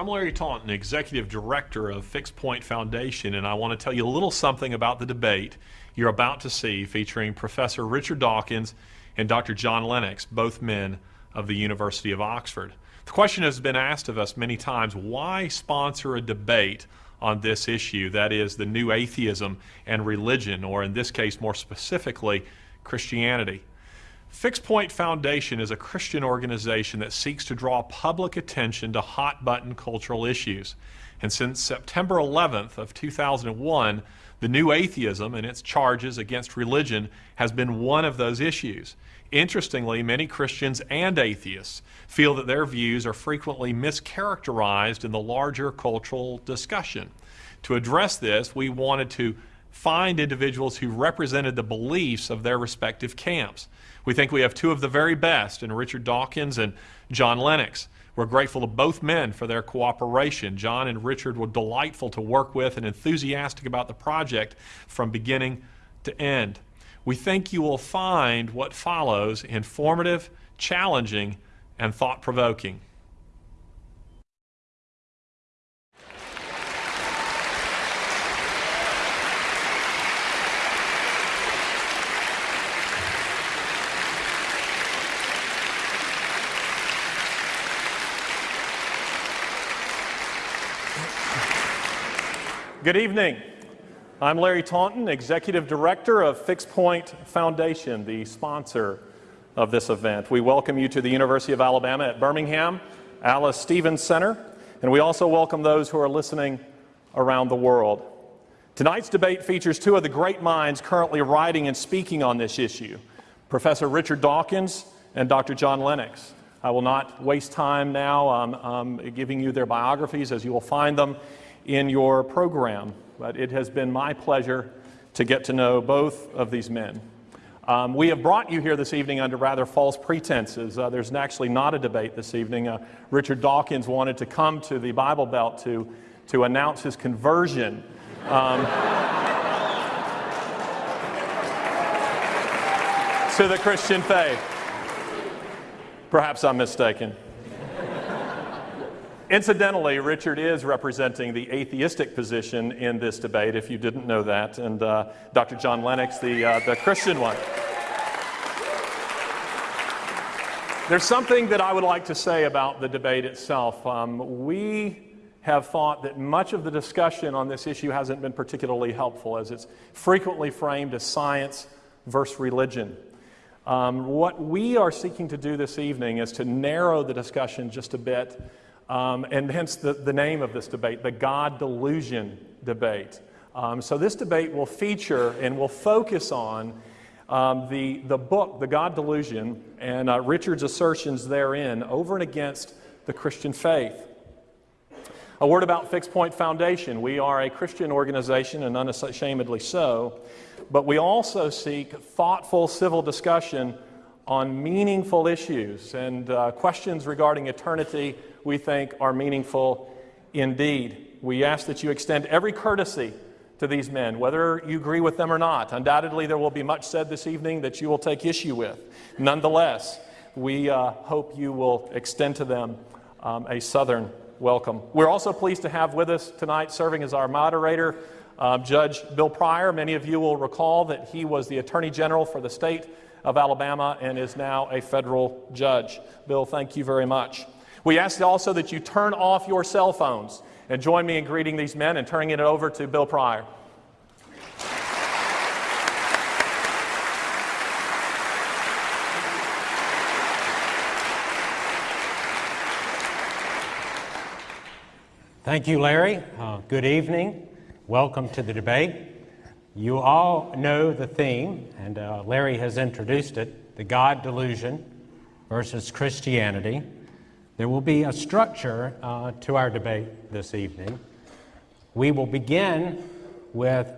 I'm Larry Taunton, Executive Director of Fixed Point Foundation, and I want to tell you a little something about the debate you're about to see featuring Professor Richard Dawkins and Dr. John Lennox, both men of the University of Oxford. The question has been asked of us many times why sponsor a debate on this issue that is, the new atheism and religion, or in this case, more specifically, Christianity? Fixed Point Foundation is a Christian organization that seeks to draw public attention to hot button cultural issues. And since September 11th of 2001, the new atheism and its charges against religion has been one of those issues. Interestingly, many Christians and atheists feel that their views are frequently mischaracterized in the larger cultural discussion. To address this, we wanted to find individuals who represented the beliefs of their respective camps. We think we have two of the very best in Richard Dawkins and John Lennox. We're grateful to both men for their cooperation. John and Richard were delightful to work with and enthusiastic about the project from beginning to end. We think you will find what follows informative, challenging, and thought provoking. Good evening. I'm Larry Taunton, Executive Director of Fixed Point Foundation, the sponsor of this event. We welcome you to the University of Alabama at Birmingham, Alys Stephens Center, and we also welcome those who are listening around the world. Tonight's debate features two of the great minds currently writing and speaking on this issue, Professor Richard Dawkins and Dr. John Lennox. I will not waste time now um, um, giving you their biographies as you will find them in your program, but it has been my pleasure to get to know both of these men. Um, we have brought you here this evening under rather false pretenses. Uh, there's actually not a debate this evening. Uh, Richard Dawkins wanted to come to the Bible Belt to, to announce his conversion. Um, to the Christian faith. Perhaps I'm mistaken. Incidentally, Richard is representing the atheistic position in this debate, if you didn't know that, and uh, Dr. John Lennox, the, uh, the Christian one. There's something that I would like to say about the debate itself. Um, we have thought that much of the discussion on this issue hasn't been particularly helpful, as it's frequently framed as science versus religion. Um, what we are seeking to do this evening is to narrow the discussion just a bit um, and hence the, the name of this debate, the God delusion debate. Um, so this debate will feature and will focus on um, the, the book, The God Delusion, and uh, Richard's assertions therein over and against the Christian faith. A word about Fixed Point Foundation. We are a Christian organization, and unashamedly so, but we also seek thoughtful civil discussion on meaningful issues and uh, questions regarding eternity we think are meaningful indeed. We ask that you extend every courtesy to these men, whether you agree with them or not. Undoubtedly, there will be much said this evening that you will take issue with. Nonetheless, we uh, hope you will extend to them um, a Southern welcome. We're also pleased to have with us tonight, serving as our moderator, uh, Judge Bill Pryor. Many of you will recall that he was the Attorney General for the state of Alabama and is now a federal judge. Bill, thank you very much. We ask also that you turn off your cell phones and join me in greeting these men and turning it over to Bill Pryor. Thank you, Larry. Uh, good evening. Welcome to the debate. You all know the theme, and uh, Larry has introduced it the God delusion versus Christianity. There will be a structure uh, to our debate this evening. We will begin with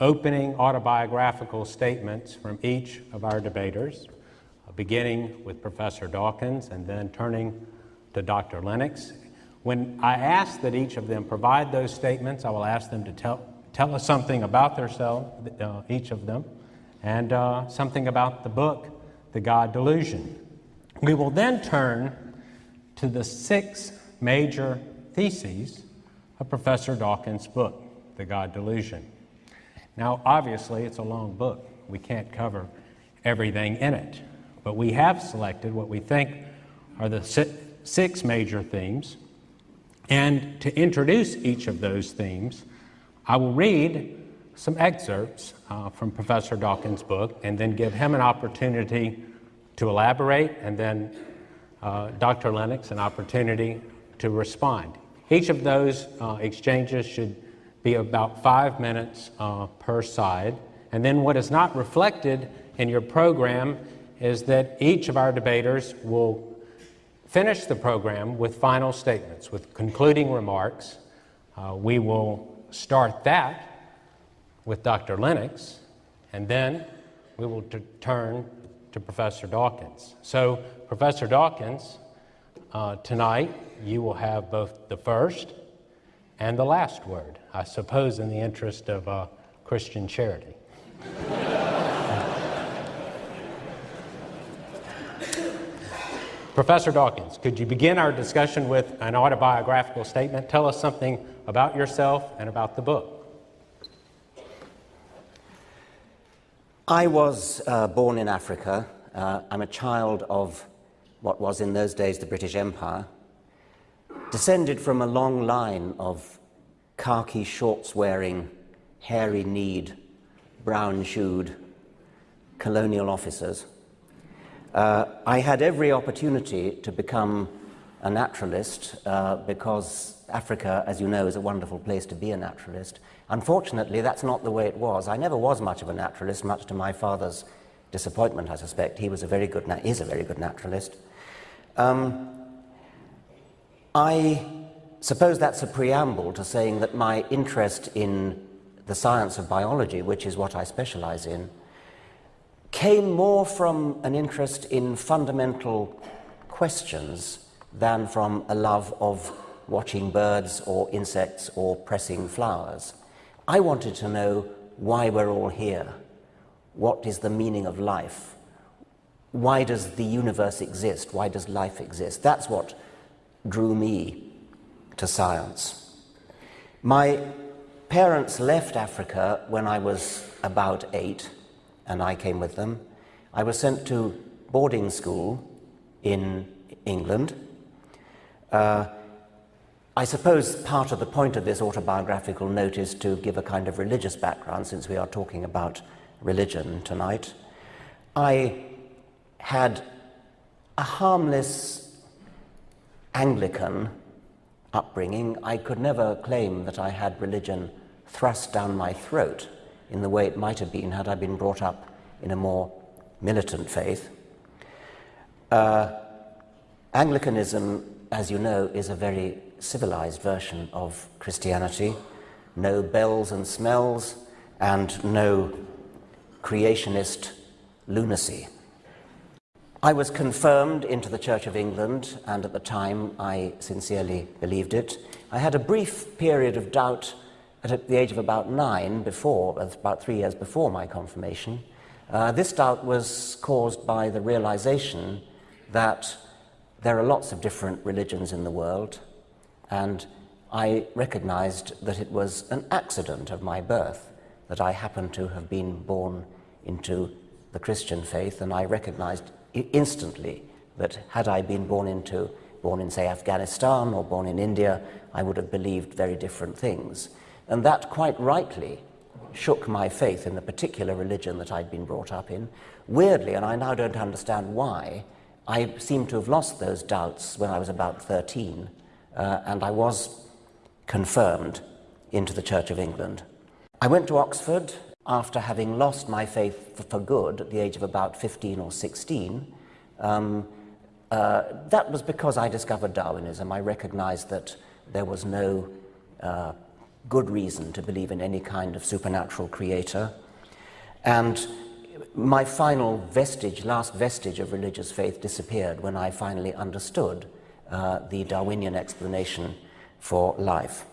opening autobiographical statements from each of our debaters, uh, beginning with Professor Dawkins and then turning to Dr. Lennox. When I ask that each of them provide those statements, I will ask them to tell, tell us something about themselves, uh, each of them, and uh, something about the book, The God Delusion. We will then turn to the six major theses of Professor Dawkins' book, The God Delusion. Now, obviously, it's a long book. We can't cover everything in it, but we have selected what we think are the six major themes. And to introduce each of those themes, I will read some excerpts uh, from Professor Dawkins' book and then give him an opportunity to elaborate and then uh, Dr. Lennox an opportunity to respond. Each of those uh, exchanges should be about five minutes uh, per side. And then what is not reflected in your program is that each of our debaters will finish the program with final statements, with concluding remarks. Uh, we will start that with Dr. Lennox, and then we will turn to Professor Dawkins. So, Professor Dawkins, uh, tonight you will have both the first and the last word, I suppose, in the interest of uh, Christian charity. Professor Dawkins, could you begin our discussion with an autobiographical statement? Tell us something about yourself and about the book. I was uh, born in Africa. Uh, I'm a child of what was in those days the British Empire, descended from a long line of khaki shorts wearing, hairy kneed, brown shoed colonial officers. Uh, I had every opportunity to become a naturalist uh, because Africa, as you know, is a wonderful place to be a naturalist. Unfortunately, that's not the way it was. I never was much of a naturalist, much to my father's disappointment, I suspect. He was a very good, is a very good naturalist. Um, I suppose that's a preamble to saying that my interest in the science of biology, which is what I specialize in, came more from an interest in fundamental questions than from a love of watching birds or insects or pressing flowers. I wanted to know why we're all here. What is the meaning of life? Why does the universe exist? Why does life exist? That's what drew me to science. My parents left Africa when I was about eight, and I came with them. I was sent to boarding school in England. Uh, I suppose part of the point of this autobiographical note is to give a kind of religious background since we are talking about religion tonight. I had a harmless Anglican upbringing. I could never claim that I had religion thrust down my throat in the way it might have been had I been brought up in a more militant faith. Uh, Anglicanism, as you know, is a very civilized version of Christianity. No bells and smells, and no creationist lunacy. I was confirmed into the Church of England, and at the time I sincerely believed it. I had a brief period of doubt at the age of about nine, before, about three years before my confirmation. Uh, this doubt was caused by the realization that there are lots of different religions in the world, and I recognized that it was an accident of my birth that I happened to have been born into the Christian faith, and I recognized instantly that had I been born into born in say Afghanistan or born in India, I would have believed very different things. And that quite rightly shook my faith in the particular religion that I'd been brought up in. Weirdly, and I now don't understand why, I seem to have lost those doubts when I was about 13 uh, and I was confirmed into the Church of England. I went to Oxford after having lost my faith for good at the age of about 15 or 16. Um, uh, that was because I discovered Darwinism. I recognized that there was no uh, good reason to believe in any kind of supernatural creator. And my final vestige, last vestige of religious faith disappeared when I finally understood uh, the Darwinian explanation for life.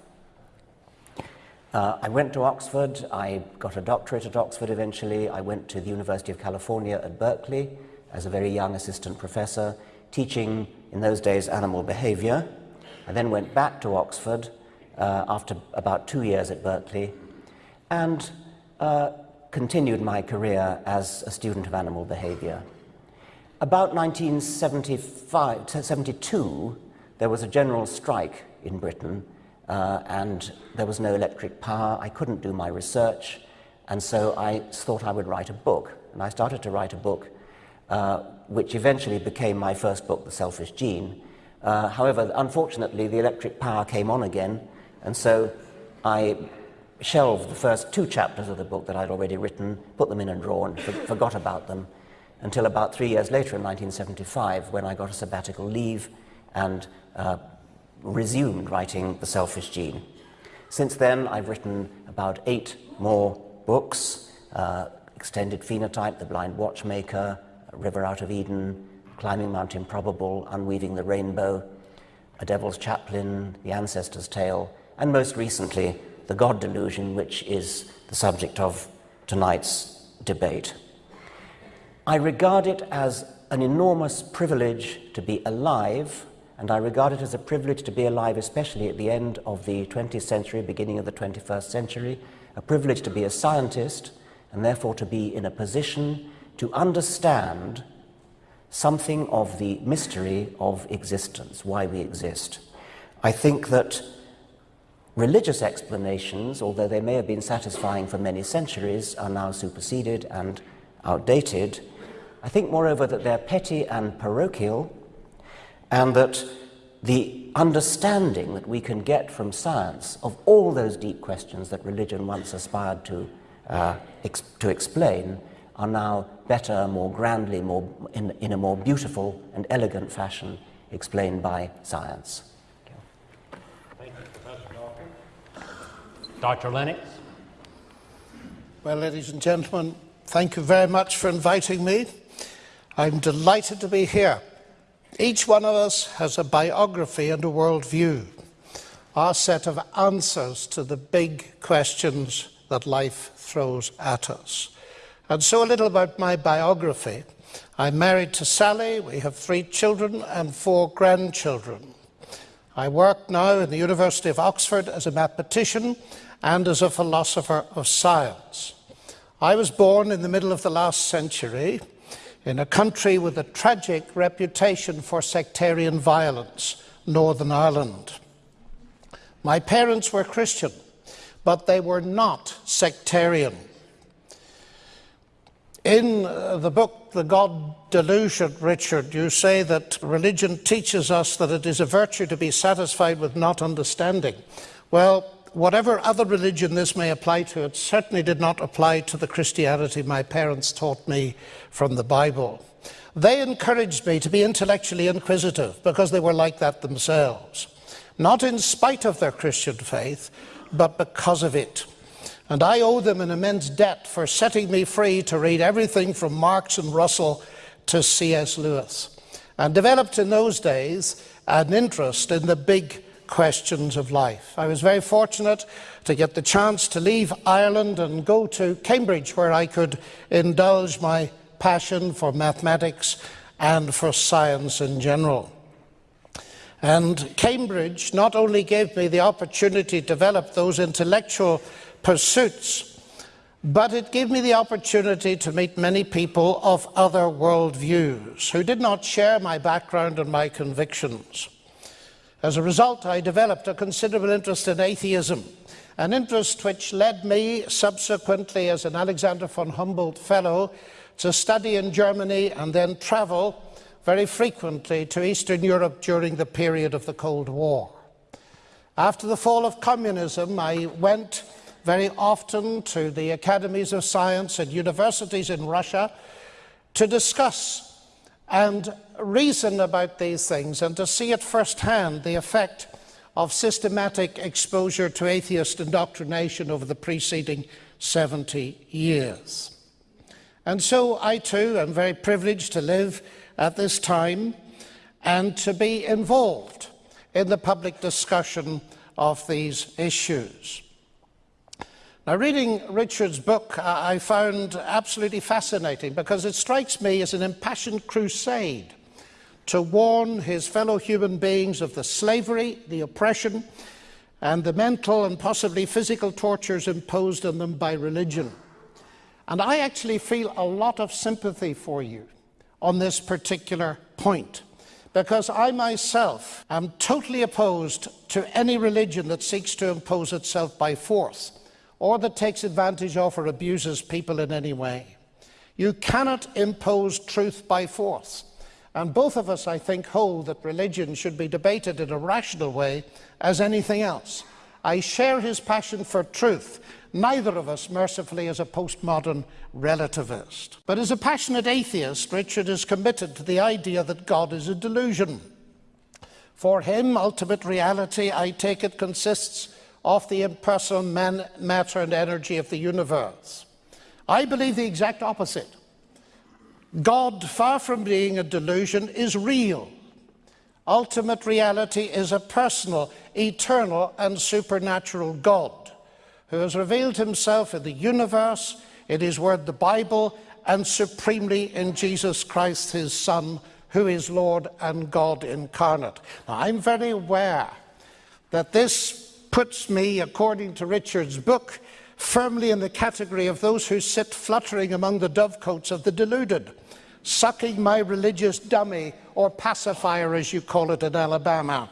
Uh, I went to Oxford, I got a doctorate at Oxford eventually, I went to the University of California at Berkeley as a very young assistant professor, teaching in those days animal behavior. I then went back to Oxford uh, after about two years at Berkeley and uh, continued my career as a student of animal behavior. About 1972, there was a general strike in Britain uh, and there was no electric power. I couldn't do my research, and so I thought I would write a book. And I started to write a book, uh, which eventually became my first book, The Selfish Gene. Uh, however, unfortunately, the electric power came on again, and so I shelved the first two chapters of the book that I'd already written, put them in a drawer, and for forgot about them until about three years later in 1975 when I got a sabbatical leave and uh, resumed writing The Selfish Gene. Since then, I've written about eight more books uh, Extended Phenotype, The Blind Watchmaker, River Out of Eden, Climbing Mount Improbable, Unweaving the Rainbow, A Devil's Chaplain, The Ancestor's Tale, and most recently, The God Delusion, which is the subject of tonight's debate. I regard it as an enormous privilege to be alive and I regard it as a privilege to be alive, especially at the end of the 20th century, beginning of the 21st century, a privilege to be a scientist, and therefore to be in a position to understand something of the mystery of existence, why we exist. I think that religious explanations, although they may have been satisfying for many centuries, are now superseded and outdated. I think, moreover, that they're petty and parochial, and that the understanding that we can get from science of all those deep questions that religion once aspired to, uh, ex to explain are now better, more grandly, more in, in a more beautiful and elegant fashion explained by science. Thank you, Professor Dawkins. Dr. Lennox? Well, ladies and gentlemen, thank you very much for inviting me. I'm delighted to be here. Each one of us has a biography and a worldview, our set of answers to the big questions that life throws at us. And so, a little about my biography. I'm married to Sally, we have three children and four grandchildren. I work now in the University of Oxford as a mathematician and as a philosopher of science. I was born in the middle of the last century in a country with a tragic reputation for sectarian violence, Northern Ireland. My parents were Christian, but they were not sectarian. In uh, the book, The God Delusion, Richard, you say that religion teaches us that it is a virtue to be satisfied with not understanding. Well, whatever other religion this may apply to, it certainly did not apply to the Christianity my parents taught me from the Bible. They encouraged me to be intellectually inquisitive because they were like that themselves, not in spite of their Christian faith, but because of it. And I owe them an immense debt for setting me free to read everything from Marx and Russell to C.S. Lewis, and developed in those days an interest in the big questions of life. I was very fortunate to get the chance to leave Ireland and go to Cambridge, where I could indulge my passion for mathematics and for science in general. And Cambridge not only gave me the opportunity to develop those intellectual pursuits, but it gave me the opportunity to meet many people of other worldviews who did not share my background and my convictions. As a result, I developed a considerable interest in atheism, an interest which led me subsequently as an Alexander von Humboldt Fellow to study in Germany and then travel very frequently to Eastern Europe during the period of the Cold War. After the fall of communism, I went very often to the academies of science and universities in Russia to discuss and reason about these things and to see at first hand the effect of systematic exposure to atheist indoctrination over the preceding 70 years. And so I too am very privileged to live at this time and to be involved in the public discussion of these issues. Now, reading Richard's book, uh, I found absolutely fascinating because it strikes me as an impassioned crusade to warn his fellow human beings of the slavery, the oppression, and the mental and possibly physical tortures imposed on them by religion. And I actually feel a lot of sympathy for you on this particular point because I myself am totally opposed to any religion that seeks to impose itself by force or that takes advantage of or abuses people in any way. You cannot impose truth by force. And both of us, I think, hold that religion should be debated in a rational way as anything else. I share his passion for truth. Neither of us, mercifully, is a postmodern relativist. But as a passionate atheist, Richard is committed to the idea that God is a delusion. For him, ultimate reality, I take it, consists of the impersonal man, matter and energy of the universe. I believe the exact opposite. God, far from being a delusion, is real. Ultimate reality is a personal, eternal, and supernatural God who has revealed himself in the universe, in his word, the Bible, and supremely in Jesus Christ, his Son, who is Lord and God incarnate. Now, I'm very aware that this puts me, according to Richard's book, firmly in the category of those who sit fluttering among the dovecotes of the deluded, sucking my religious dummy or pacifier, as you call it in Alabama.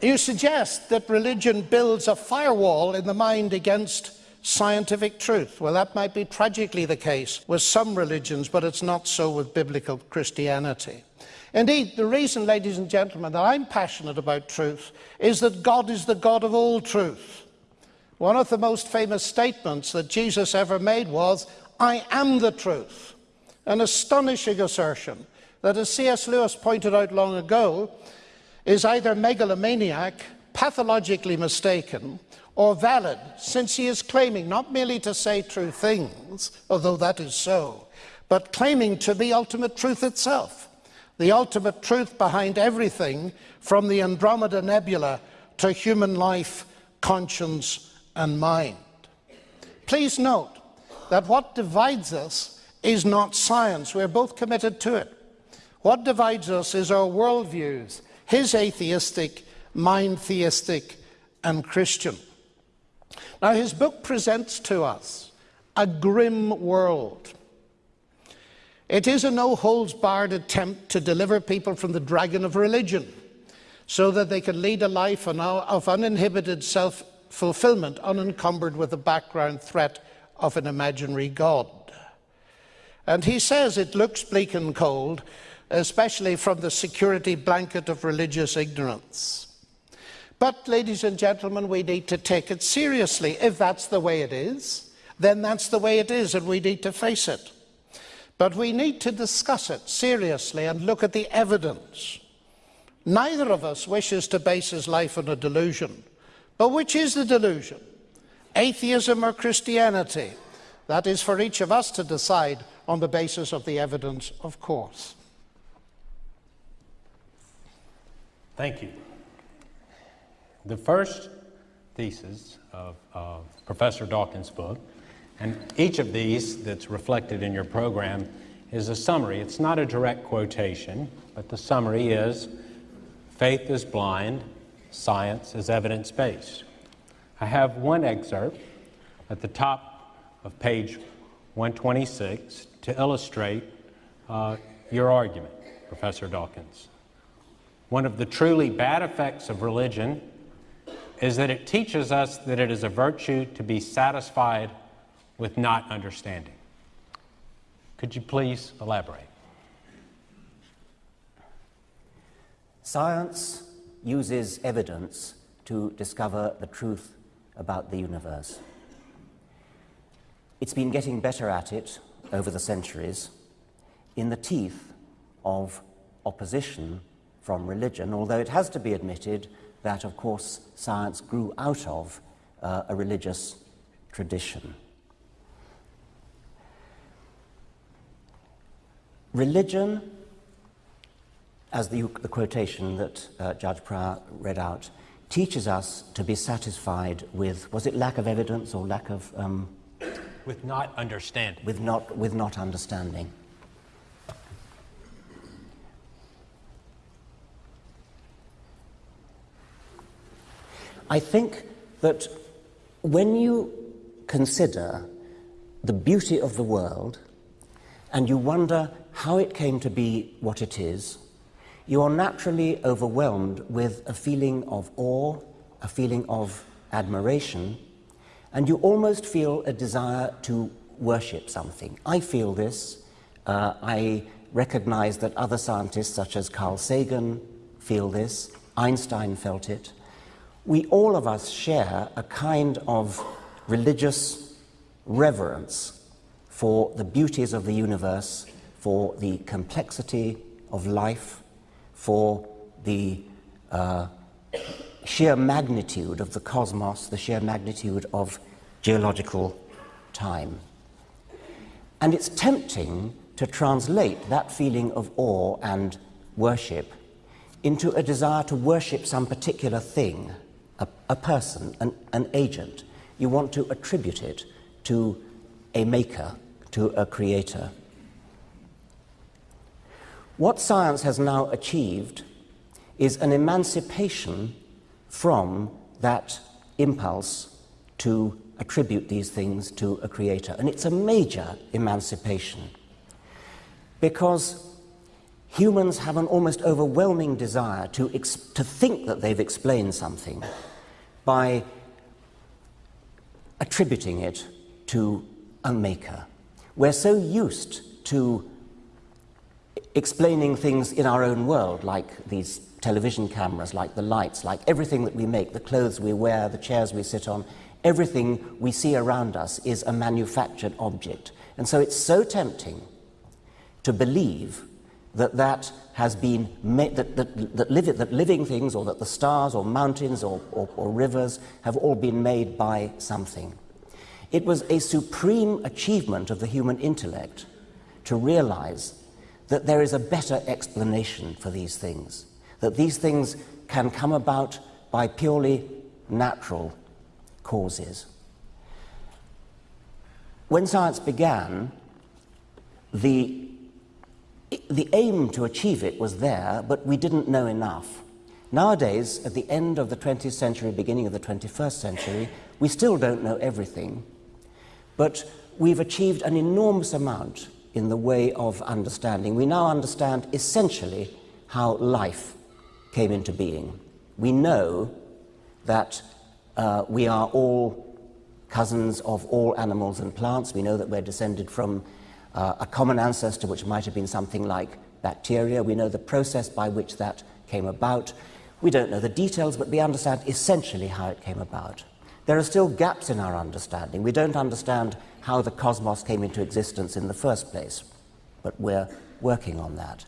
you suggest that religion builds a firewall in the mind against scientific truth. Well, that might be tragically the case with some religions, but it's not so with biblical Christianity. Indeed, the reason, ladies and gentlemen, that I'm passionate about truth is that God is the God of all truth. One of the most famous statements that Jesus ever made was, I am the truth. An astonishing assertion that, as C.S. Lewis pointed out long ago, is either megalomaniac, pathologically mistaken, or valid, since he is claiming not merely to say true things, although that is so, but claiming to be ultimate truth itself the ultimate truth behind everything from the Andromeda Nebula to human life, conscience, and mind. Please note that what divides us is not science. We're both committed to it. What divides us is our worldviews, his atheistic, mine theistic, and Christian. Now, his book presents to us a grim world it is a no holds barred attempt to deliver people from the dragon of religion so that they can lead a life of uninhibited self fulfillment, unencumbered with the background threat of an imaginary God. And he says it looks bleak and cold, especially from the security blanket of religious ignorance. But, ladies and gentlemen, we need to take it seriously. If that's the way it is, then that's the way it is, and we need to face it. But we need to discuss it seriously and look at the evidence. Neither of us wishes to base his life on a delusion. But which is the delusion? Atheism or Christianity? That is for each of us to decide on the basis of the evidence, of course. Thank you. The first thesis of uh, Professor Dawkins' book and each of these that's reflected in your program is a summary. It's not a direct quotation, but the summary is faith is blind, science is evidence based. I have one excerpt at the top of page 126 to illustrate uh, your argument, Professor Dawkins. One of the truly bad effects of religion is that it teaches us that it is a virtue to be satisfied with not understanding. Could you please elaborate? Science uses evidence to discover the truth about the universe. It's been getting better at it over the centuries in the teeth of opposition from religion, although it has to be admitted that, of course, science grew out of uh, a religious tradition. Religion, as the, the quotation that uh, Judge Pryor read out, teaches us to be satisfied with, was it lack of evidence or lack of... Um, with not understanding. With not, with not understanding. I think that when you consider the beauty of the world and you wonder how it came to be what it is, you are naturally overwhelmed with a feeling of awe, a feeling of admiration, and you almost feel a desire to worship something. I feel this. Uh, I recognize that other scientists, such as Carl Sagan, feel this. Einstein felt it. We all of us share a kind of religious reverence for the beauties of the universe, for the complexity of life, for the uh, sheer magnitude of the cosmos, the sheer magnitude of geological time. And it's tempting to translate that feeling of awe and worship into a desire to worship some particular thing, a, a person, an, an agent. You want to attribute it to a maker, to a creator. What science has now achieved is an emancipation from that impulse to attribute these things to a creator. And it's a major emancipation because humans have an almost overwhelming desire to, to think that they've explained something by attributing it to a maker. We're so used to explaining things in our own world, like these television cameras, like the lights, like everything that we make, the clothes we wear, the chairs we sit on, everything we see around us is a manufactured object. And so it's so tempting to believe that that has been made, that, that, that, live, that living things or that the stars or mountains or, or, or rivers have all been made by something. It was a supreme achievement of the human intellect to realize that there is a better explanation for these things, that these things can come about by purely natural causes. When science began, the, the aim to achieve it was there, but we didn't know enough. Nowadays, at the end of the 20th century, beginning of the 21st century, we still don't know everything, but we've achieved an enormous amount in the way of understanding. We now understand essentially how life came into being. We know that uh, we are all cousins of all animals and plants. We know that we're descended from uh, a common ancestor, which might have been something like bacteria. We know the process by which that came about. We don't know the details, but we understand essentially how it came about. There are still gaps in our understanding. We don't understand how the cosmos came into existence in the first place, but we're working on that.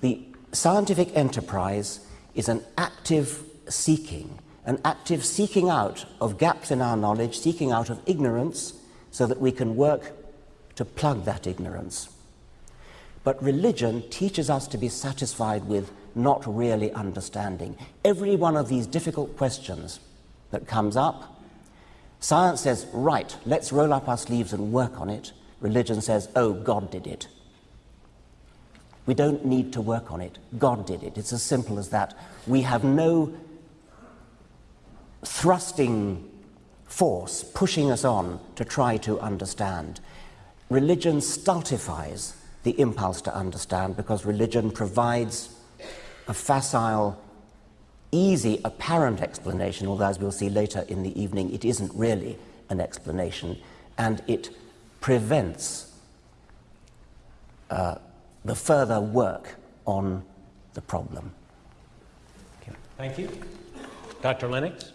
The scientific enterprise is an active seeking, an active seeking out of gaps in our knowledge, seeking out of ignorance, so that we can work to plug that ignorance. But religion teaches us to be satisfied with not really understanding. Every one of these difficult questions that comes up. Science says, right, let's roll up our sleeves and work on it. Religion says, oh, God did it. We don't need to work on it. God did it. It's as simple as that. We have no thrusting force pushing us on to try to understand. Religion stultifies the impulse to understand because religion provides a facile easy, apparent explanation, although as we'll see later in the evening, it isn't really an explanation, and it prevents uh, the further work on the problem. Thank you. Dr. Lennox?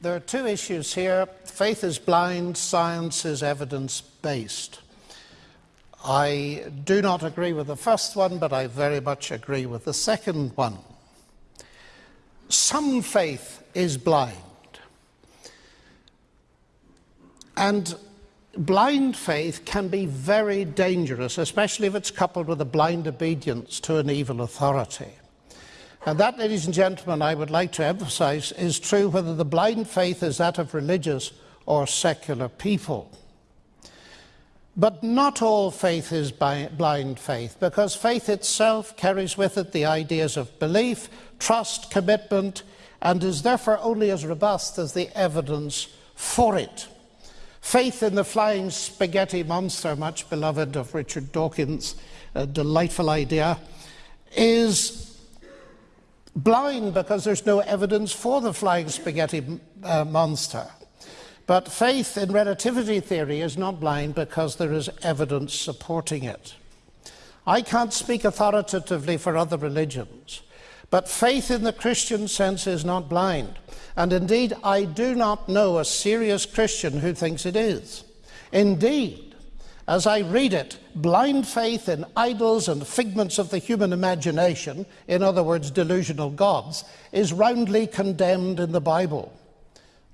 There are two issues here. Faith is blind, science is evidence based. I do not agree with the first one, but I very much agree with the second one. Some faith is blind. And blind faith can be very dangerous, especially if it's coupled with a blind obedience to an evil authority. And that, ladies and gentlemen, I would like to emphasize is true whether the blind faith is that of religious or secular people. But not all faith is blind faith, because faith itself carries with it the ideas of belief, trust, commitment, and is therefore only as robust as the evidence for it. Faith in the flying spaghetti monster, much beloved of Richard Dawkins, a delightful idea, is blind because there's no evidence for the flying spaghetti uh, monster. But faith in relativity theory is not blind because there is evidence supporting it. I can't speak authoritatively for other religions, but faith in the Christian sense is not blind. And indeed, I do not know a serious Christian who thinks it is. Indeed, as I read it, blind faith in idols and figments of the human imagination, in other words, delusional gods, is roundly condemned in the Bible.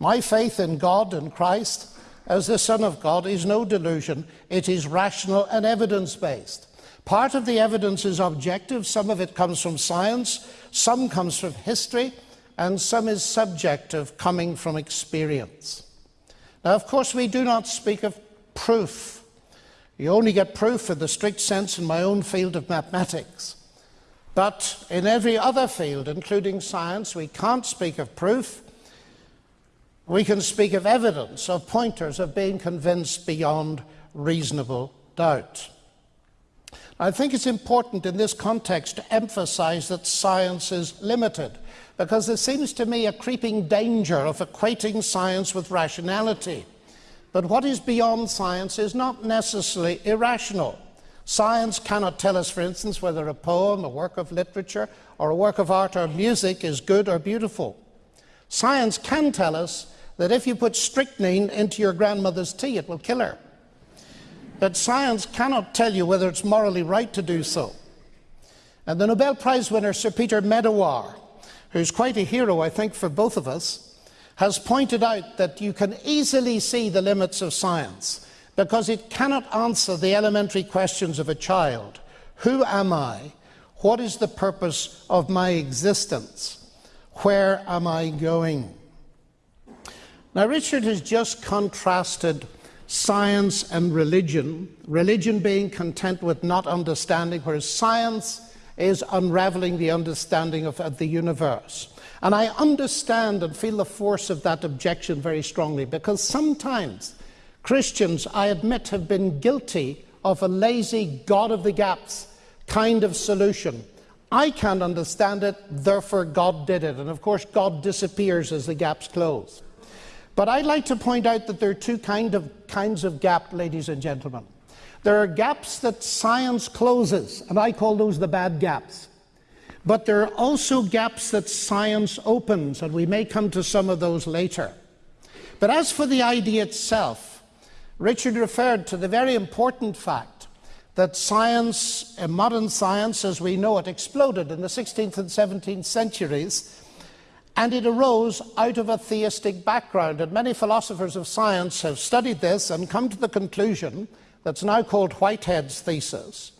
My faith in God and Christ as the Son of God is no delusion, it is rational and evidence based. Part of the evidence is objective, some of it comes from science, some comes from history, and some is subjective, coming from experience. Now, of course, we do not speak of proof. You only get proof in the strict sense in my own field of mathematics. But in every other field, including science, we can't speak of proof. We can speak of evidence, of pointers, of being convinced beyond reasonable doubt. I think it's important in this context to emphasize that science is limited because there seems to me a creeping danger of equating science with rationality. But what is beyond science is not necessarily irrational. Science cannot tell us, for instance, whether a poem, a work of literature, or a work of art or music is good or beautiful. Science can tell us that if you put strychnine into your grandmother's tea, it will kill her. But science cannot tell you whether it's morally right to do so. And the Nobel Prize winner, Sir Peter Medawar, who's quite a hero, I think, for both of us, has pointed out that you can easily see the limits of science because it cannot answer the elementary questions of a child Who am I? What is the purpose of my existence? Where am I going? Now, Richard has just contrasted science and religion, religion being content with not understanding, whereas science is unraveling the understanding of, of the universe. And I understand and feel the force of that objection very strongly because sometimes Christians, I admit, have been guilty of a lazy God of the gaps kind of solution. I can't understand it, therefore God did it. And of course, God disappears as the gaps close. But I'd like to point out that there are two kind of, kinds of gap, ladies and gentlemen. There are gaps that science closes, and I call those the bad gaps. But there are also gaps that science opens, and we may come to some of those later. But as for the idea itself, Richard referred to the very important fact that science, uh, modern science as we know it, exploded in the 16th and 17th centuries, and it arose out of a theistic background. And many philosophers of science have studied this and come to the conclusion that's now called Whitehead's thesis,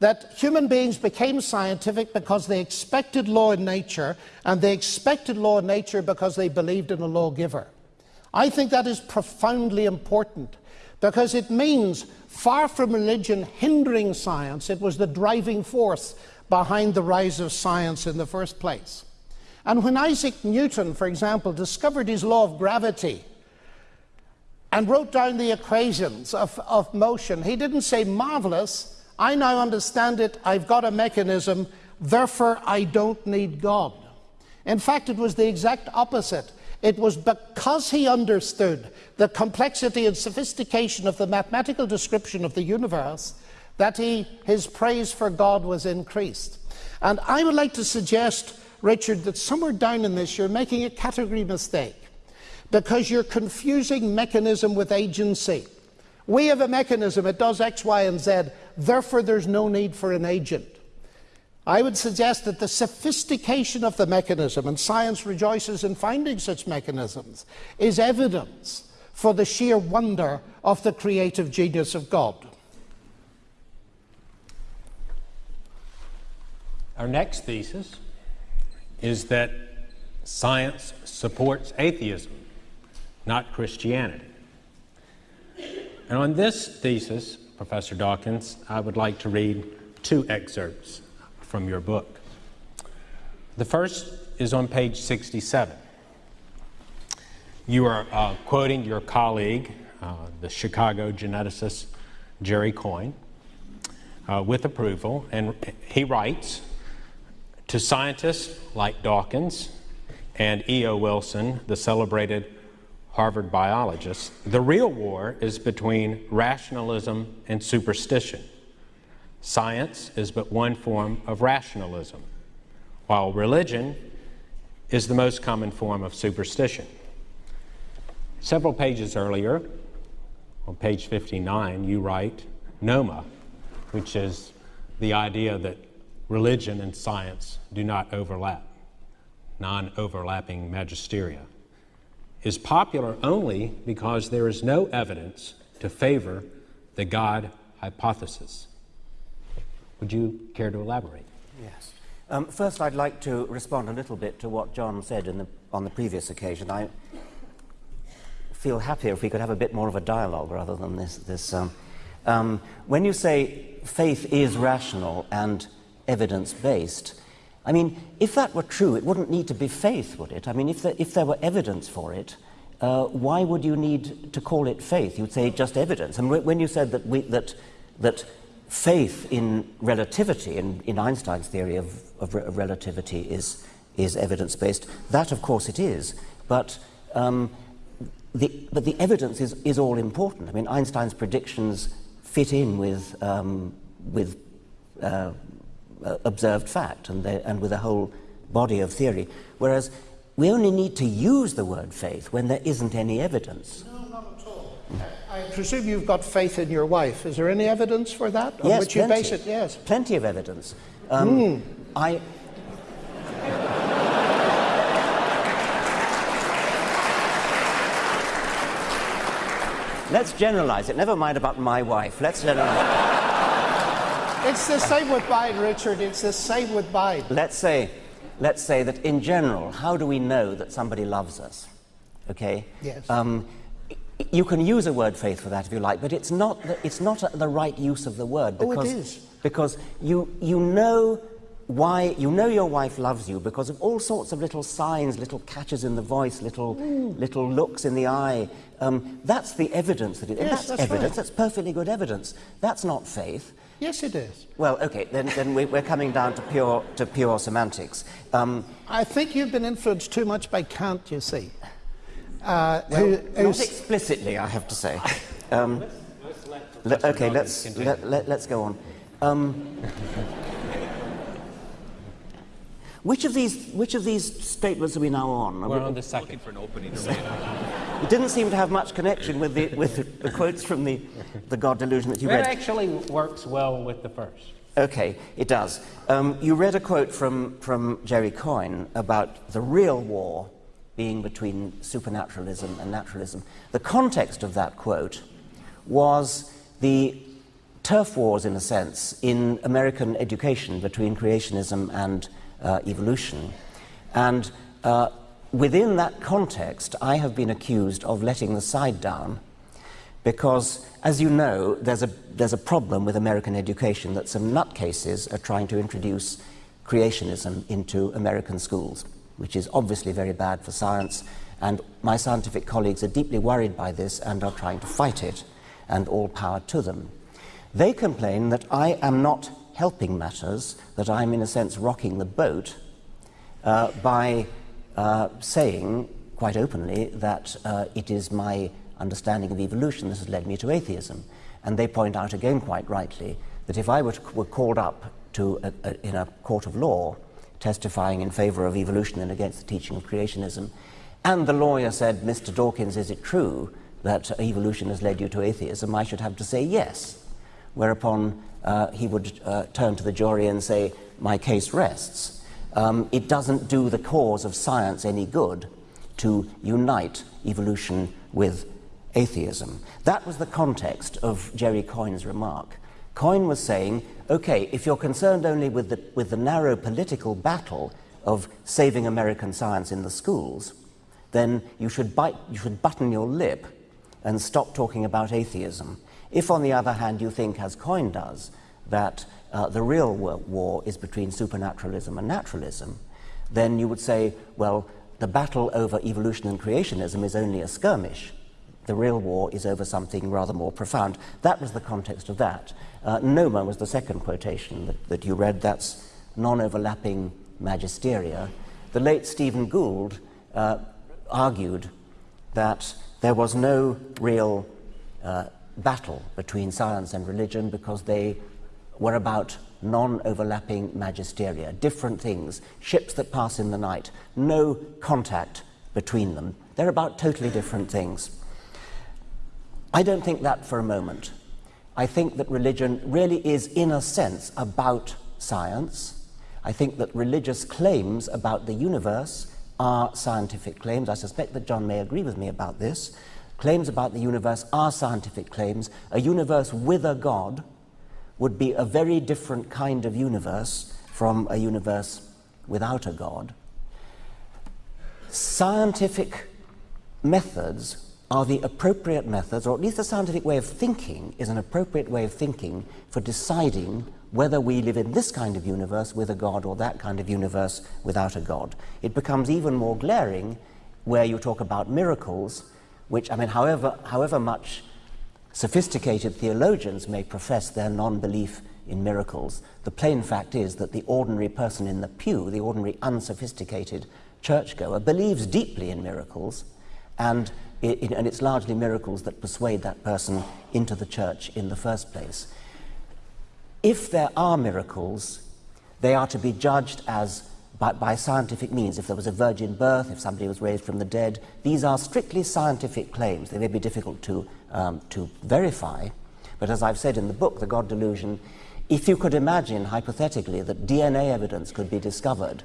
that human beings became scientific because they expected law in nature, and they expected law in nature because they believed in a lawgiver. I think that is profoundly important because it means, far from religion hindering science, it was the driving force behind the rise of science in the first place. And when Isaac Newton, for example, discovered his law of gravity, and wrote down the equations of, of motion. He didn't say, marvelous, I now understand it, I've got a mechanism, therefore I don't need God. In fact, it was the exact opposite. It was because he understood the complexity and sophistication of the mathematical description of the universe that he, his praise for God was increased. And I would like to suggest, Richard, that somewhere down in this you're making a category mistake because you're confusing mechanism with agency. We have a mechanism, it does X, Y, and Z, therefore there's no need for an agent. I would suggest that the sophistication of the mechanism, and science rejoices in finding such mechanisms, is evidence for the sheer wonder of the creative genius of God. Our next thesis is that science supports atheism not Christianity. And on this thesis, Professor Dawkins, I would like to read two excerpts from your book. The first is on page 67. You are uh, quoting your colleague, uh, the Chicago geneticist Jerry Coyne, uh, with approval, and he writes To scientists like Dawkins and E.O. Wilson, the celebrated Harvard biologist, the real war is between rationalism and superstition. Science is but one form of rationalism, while religion is the most common form of superstition. Several pages earlier, on page 59, you write Noma, which is the idea that religion and science do not overlap, non overlapping magisteria, is popular only because there is no evidence to favor the God hypothesis. Would you care to elaborate? Yes. Um, first, I'd like to respond a little bit to what John said the, on the previous occasion. I feel happier if we could have a bit more of a dialogue rather than this. this um, um, when you say faith is rational and evidence based, I mean, if that were true, it wouldn't need to be faith, would it? I mean, if there, if there were evidence for it, uh, why would you need to call it faith? You'd say just evidence. And when you said that, we, that, that faith in relativity, in, in Einstein's theory of, of, of relativity, is, is evidence based, that of course it is. But, um, the, but the evidence is, is all important. I mean, Einstein's predictions fit in with, um, with uh, observed fact and, the, and with a whole body of theory. Whereas we only need to use the word faith when there isn't any evidence. No, not at all. I presume you've got faith in your wife. Is there any evidence for that? On yes, which plenty. you base it? Yes. Plenty of evidence. Um, mm. I. Let's generalize it. Never mind about my wife. Let's generalize. It's the same with mine, Richard. It's the same with mine. Let's say, let's say that in general, how do we know that somebody loves us? Okay? Yes. Um, you can use a word faith for that if you like, but it's not the, it's not a, the right use of the word because, oh, it is. because you, you know why you know your wife loves you because of all sorts of little signs, little catches in the voice, little mm. little looks in the eye. Um, that's the evidence that it, yes, that's, that's evidence. Right. That's perfectly good evidence. That's not faith. Yes, it is. Well, okay, then, then we, are coming down to pure, to pure semantics. Um, I think you've been influenced too much by Kant, you see. Uh, well, who, not explicitly, I have to say. Um, le okay, let's, let, let, let's go on. Um, which of these which of these statements are we now on? We're on the second. Looking for an opening. it didn't seem to have much connection with the with the, the quotes from the the God delusion that you read. It actually works well with the first. Okay, it does. Um, you read a quote from from Jerry Coyne about the real war being between supernaturalism and naturalism. The context of that quote was the turf wars, in a sense, in American education between creationism and uh, evolution. And uh, within that context, I have been accused of letting the side down because, as you know, there's a, there's a problem with American education that some nutcases are trying to introduce creationism into American schools, which is obviously very bad for science. And my scientific colleagues are deeply worried by this and are trying to fight it, and all power to them. They complain that I am not helping matters, that I'm in a sense rocking the boat uh, by uh, saying quite openly that uh, it is my understanding of evolution that has led me to atheism. And they point out again quite rightly that if I were, were called up to a, a, in a court of law testifying in favor of evolution and against the teaching of creationism, and the lawyer said, Mr. Dawkins, is it true that evolution has led you to atheism? I should have to say yes. Whereupon uh, he would uh, turn to the jury and say, My case rests. Um, it doesn't do the cause of science any good to unite evolution with atheism. That was the context of Jerry Coyne's remark. Coyne was saying, okay, if you're concerned only with the, with the narrow political battle of saving American science in the schools, then you should, bite, you should button your lip and stop talking about atheism. If, on the other hand, you think, as Coyne does, that uh, the real war is between supernaturalism and naturalism, then you would say, well, the battle over evolution and creationism is only a skirmish. The real war is over something rather more profound. That was the context of that. Uh, Noma was the second quotation that, that you read. That's non overlapping magisteria. The late Stephen Gould uh, argued that there was no real uh, battle between science and religion because they were about non overlapping magisteria, different things, ships that pass in the night, no contact between them. They're about totally different things. I don't think that for a moment. I think that religion really is, in a sense, about science. I think that religious claims about the universe are scientific claims. I suspect that John may agree with me about this. Claims about the universe are scientific claims. A universe with a God would be a very different kind of universe from a universe without a God. Scientific methods are the appropriate methods, or at least the scientific way of thinking is an appropriate way of thinking for deciding whether we live in this kind of universe with a God or that kind of universe without a God. It becomes even more glaring where you talk about miracles, which, I mean, however, however much Sophisticated theologians may profess their non belief in miracles. The plain fact is that the ordinary person in the pew, the ordinary unsophisticated churchgoer, believes deeply in miracles, and, it, and it's largely miracles that persuade that person into the church in the first place. If there are miracles, they are to be judged as by, by, scientific means. If there was a virgin birth, if somebody was raised from the dead, these are strictly scientific claims. They may be difficult to um, to verify. But as I've said in the book, The God Delusion, if you could imagine hypothetically that DNA evidence could be discovered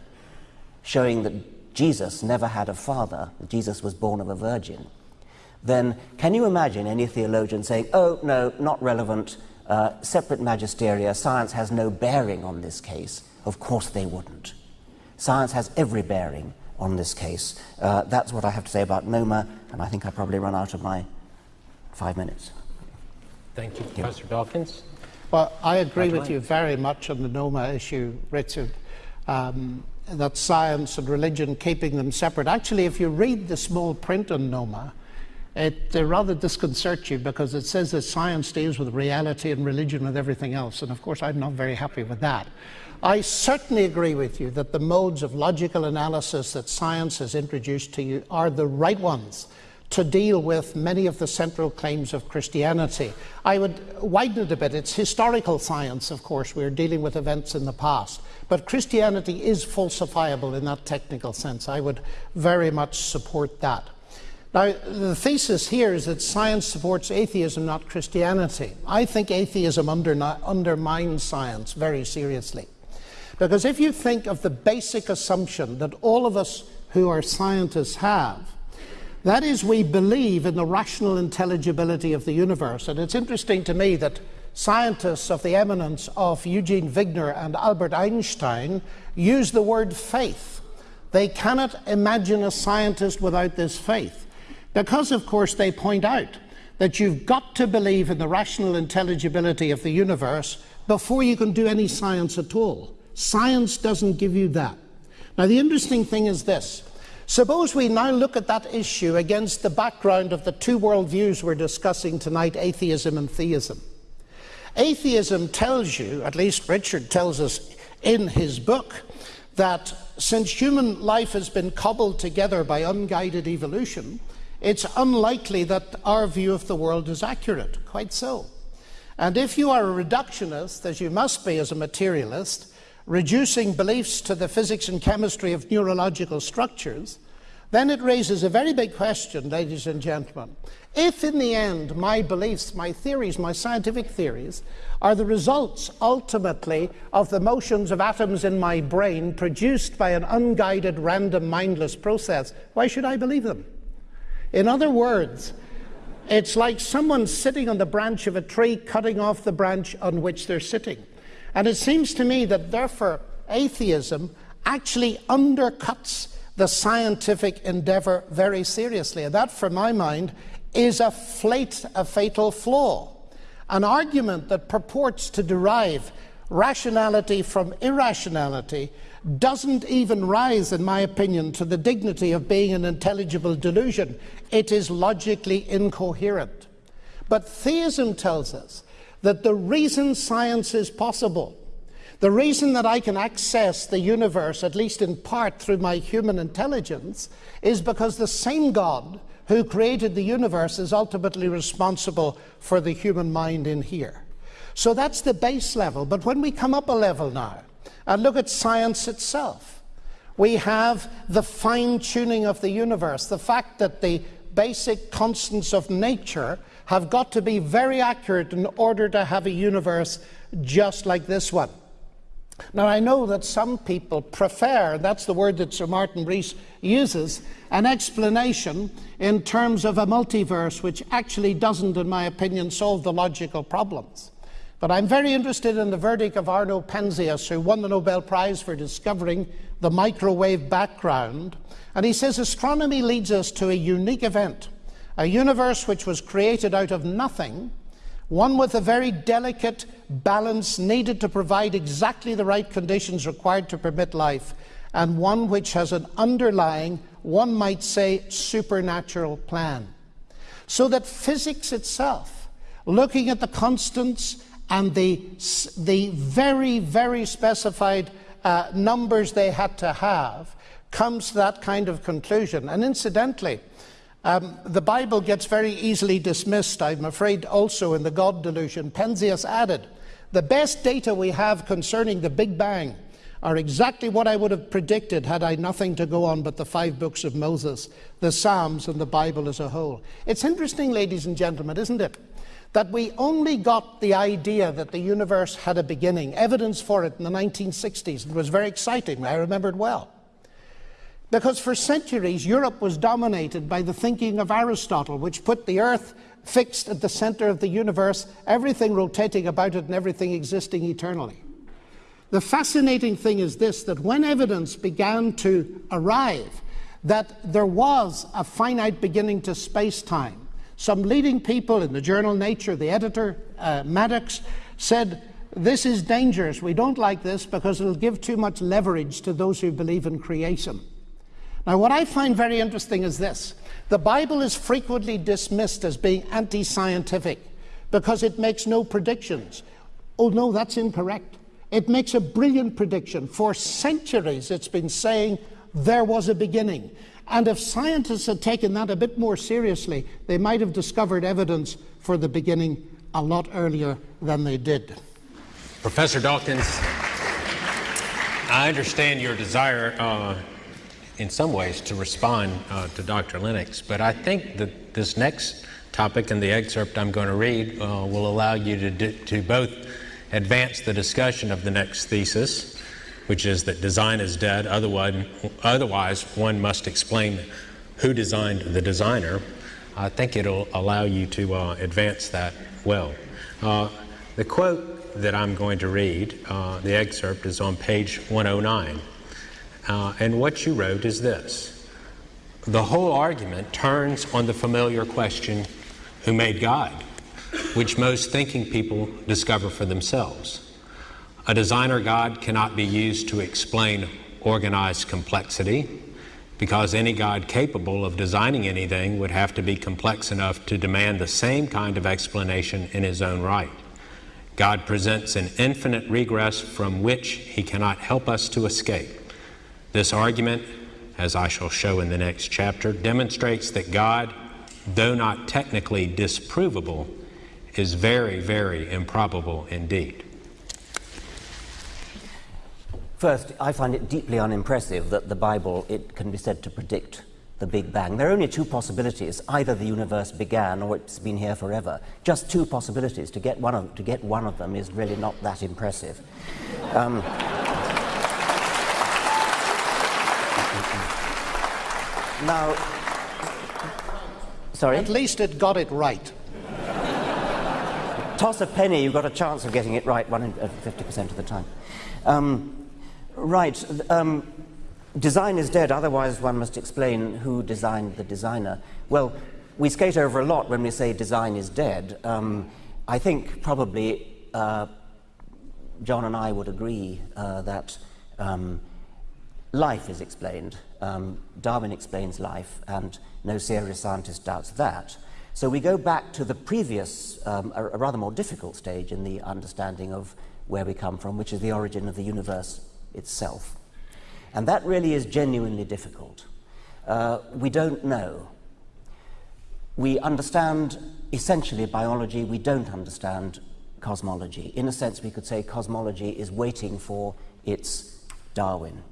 showing that Jesus never had a father, that Jesus was born of a virgin, then can you imagine any theologian saying, oh, no, not relevant, uh, separate magisteria, science has no bearing on this case? Of course they wouldn't. Science has every bearing on this case. Uh, that's what I have to say about Noma, and I think I probably run out of my five minutes. Thank you, Professor Dawkins. Well, I agree with you very much on the Noma issue, Richard. Um, that science and religion keeping them separate. Actually, if you read the small print on Noma, it uh, rather disconcerts you because it says that science deals with reality and religion with everything else. And of course, I'm not very happy with that. I certainly agree with you that the modes of logical analysis that science has introduced to you are the right ones to deal with many of the central claims of Christianity. I would widen it a bit. It's historical science, of course. We're dealing with events in the past. But Christianity is falsifiable in that technical sense. I would very much support that. Now, the thesis here is that science supports atheism, not Christianity. I think atheism undermines science very seriously. Because if you think of the basic assumption that all of us who are scientists have, that is, we believe in the rational intelligibility of the universe. And it's interesting to me that scientists of the eminence of Eugene Wigner and Albert Einstein use the word faith. They cannot imagine a scientist without this faith. Because, of course, they point out that you've got to believe in the rational intelligibility of the universe before you can do any science at all. Science doesn't give you that. Now, the interesting thing is this Suppose we now look at that issue against the background of the two worldviews we're discussing tonight atheism and theism. Atheism tells you, at least Richard tells us in his book, that since human life has been cobbled together by unguided evolution, it's unlikely that our view of the world is accurate. Quite so. And if you are a reductionist, as you must be as a materialist, reducing beliefs to the physics and chemistry of neurological structures, then it raises a very big question, ladies and gentlemen. If in the end my beliefs, my theories, my scientific theories, are the results ultimately of the motions of atoms in my brain produced by an unguided, random, mindless process, why should I believe them? In other words, it's like someone sitting on the branch of a tree cutting off the branch on which they're sitting. And it seems to me that therefore atheism actually undercuts the scientific endeavor very seriously. And that, for my mind, is a, flate, a fatal flaw. An argument that purports to derive rationality from irrationality doesn't even rise, in my opinion, to the dignity of being an intelligible delusion. It is logically incoherent. But theism tells us that the reason science is possible, the reason that I can access the universe, at least in part through my human intelligence, is because the same God who created the universe is ultimately responsible for the human mind in here. So that's the base level. But when we come up a level now and look at science itself, we have the fine tuning of the universe, the fact that the basic constants of nature have got to be very accurate in order to have a universe just like this one. Now, I know that some people prefer, that's the word that Sir Martin Rees uses, an explanation in terms of a multiverse, which actually doesn't, in my opinion, solve the logical problems. But I'm very interested in the verdict of Arno Penzias, who won the Nobel Prize for discovering the microwave background. And he says astronomy leads us to a unique event, a universe which was created out of nothing, one with a very delicate balance needed to provide exactly the right conditions required to permit life, and one which has an underlying, one might say, supernatural plan. So that physics itself, looking at the constants and the, the very, very specified uh, numbers they had to have comes to that kind of conclusion. And incidentally, um, the Bible gets very easily dismissed, I'm afraid, also in the God delusion. Penzias added, the best data we have concerning the Big Bang are exactly what I would have predicted had I nothing to go on but the five books of Moses, the Psalms, and the Bible as a whole. It's interesting, ladies and gentlemen, isn't it? that we only got the idea that the universe had a beginning, evidence for it in the 1960s. It was very exciting, I remember it well. Because for centuries, Europe was dominated by the thinking of Aristotle, which put the earth fixed at the center of the universe, everything rotating about it and everything existing eternally. The fascinating thing is this that when evidence began to arrive that there was a finite beginning to space time, some leading people in the journal Nature, the editor, uh, Maddox, said, This is dangerous. We don't like this because it'll give too much leverage to those who believe in creation. Now, what I find very interesting is this the Bible is frequently dismissed as being anti scientific because it makes no predictions. Oh, no, that's incorrect. It makes a brilliant prediction. For centuries, it's been saying there was a beginning. And if scientists had taken that a bit more seriously, they might have discovered evidence for the beginning a lot earlier than they did. Professor Dawkins, I understand your desire uh, in some ways to respond uh, to Dr. Lennox, but I think that this next topic and the excerpt I'm going to read uh, will allow you to, to both advance the discussion of the next thesis which is that design is dead. Otherwise, otherwise one must explain who designed the designer. I think it'll allow you to uh, advance that well. Uh, the quote that I'm going to read, uh, the excerpt, is on page 109. Uh, and what you wrote is this The whole argument turns on the familiar question who made God, which most thinking people discover for themselves. A designer God cannot be used to explain organized complexity because any God capable of designing anything would have to be complex enough to demand the same kind of explanation in his own right. God presents an infinite regress from which he cannot help us to escape. This argument, as I shall show in the next chapter, demonstrates that God, though not technically disprovable, is very, very improbable indeed. First, I find it deeply unimpressive that the Bible it can be said to predict the Big Bang. There are only two possibilities: either the universe began or it's been here forever. Just two possibilities. To get one of to get one of them is really not that impressive. Um, now, sorry. At least it got it right. Toss a penny, you've got a chance of getting it right, one in uh, 50% of the time. Um, Right. Um, design is dead, otherwise one must explain who designed the designer. Well, we skate over a lot when we say design is dead. Um, I think probably uh, John and I would agree uh, that um, life is explained. Um, Darwin explains life, and no serious scientist doubts that. So we go back to the previous, um, a, a rather more difficult stage in the understanding of where we come from, which is the origin of the universe itself. And that really is genuinely difficult. Uh, we don't know. We understand essentially biology, we don't understand cosmology. In a sense, we could say cosmology is waiting for its Darwin.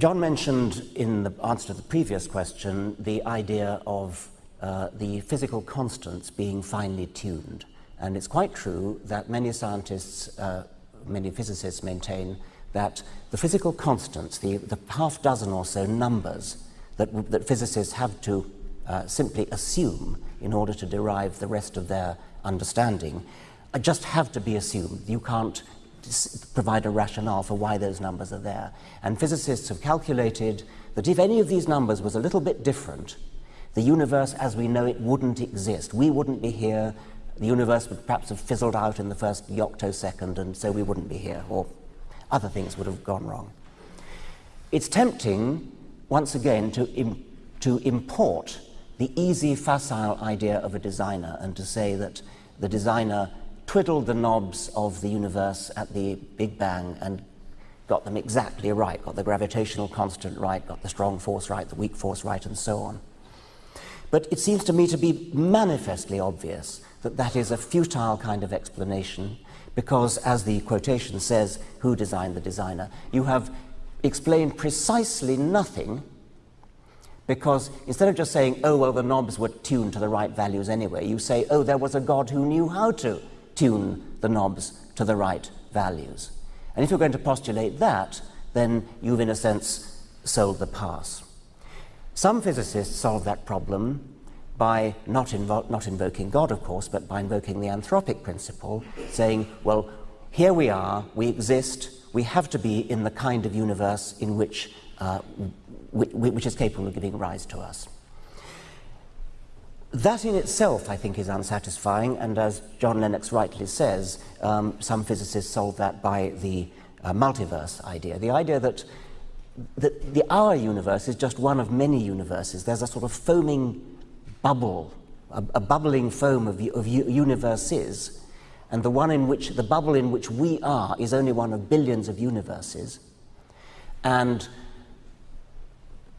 John mentioned in the answer to the previous question the idea of uh, the physical constants being finely tuned. And it's quite true that many scientists, uh, many physicists maintain that the physical constants, the, the half dozen or so numbers that, that physicists have to uh, simply assume in order to derive the rest of their understanding, uh, just have to be assumed. You can't provide a rationale for why those numbers are there. And physicists have calculated that if any of these numbers was a little bit different, the universe as we know it wouldn't exist. We wouldn't be here. The universe would perhaps have fizzled out in the first yoctosecond, and so we wouldn't be here, or other things would have gone wrong. It's tempting, once again, to, Im to import the easy, facile idea of a designer and to say that the designer twiddled the knobs of the universe at the Big Bang and got them exactly right, got the gravitational constant right, got the strong force right, the weak force right, and so on. But it seems to me to be manifestly obvious that that is a futile kind of explanation because, as the quotation says, who designed the designer? You have explained precisely nothing because instead of just saying, oh, well, the knobs were tuned to the right values anyway, you say, oh, there was a God who knew how to tune the knobs to the right values. And if you're going to postulate that, then you've, in a sense, sold the pass. Some physicists solve that problem by not, invo not invoking God, of course, but by invoking the anthropic principle, saying, well, here we are, we exist, we have to be in the kind of universe in which, uh, which is capable of giving rise to us. That in itself, I think, is unsatisfying, and as John Lennox rightly says, um, some physicists solve that by the uh, multiverse idea, the idea that, that the, our universe is just one of many universes. There's a sort of foaming bubble, a, a bubbling foam of, of universes, and the one in which, the bubble in which we are is only one of billions of universes, and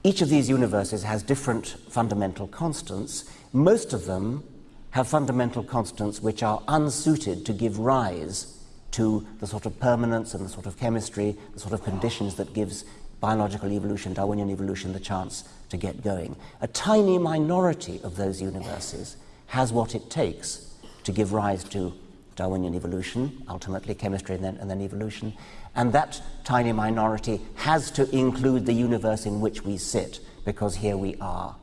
each of these universes has different fundamental constants, most of them have fundamental constants which are unsuited to give rise to the sort of permanence and the sort of chemistry, the sort of conditions that gives biological evolution, Darwinian evolution, the chance to get going. A tiny minority of those universes has what it takes to give rise to Darwinian evolution, ultimately chemistry and then, and then evolution. And that tiny minority has to include the universe in which we sit, because here we are.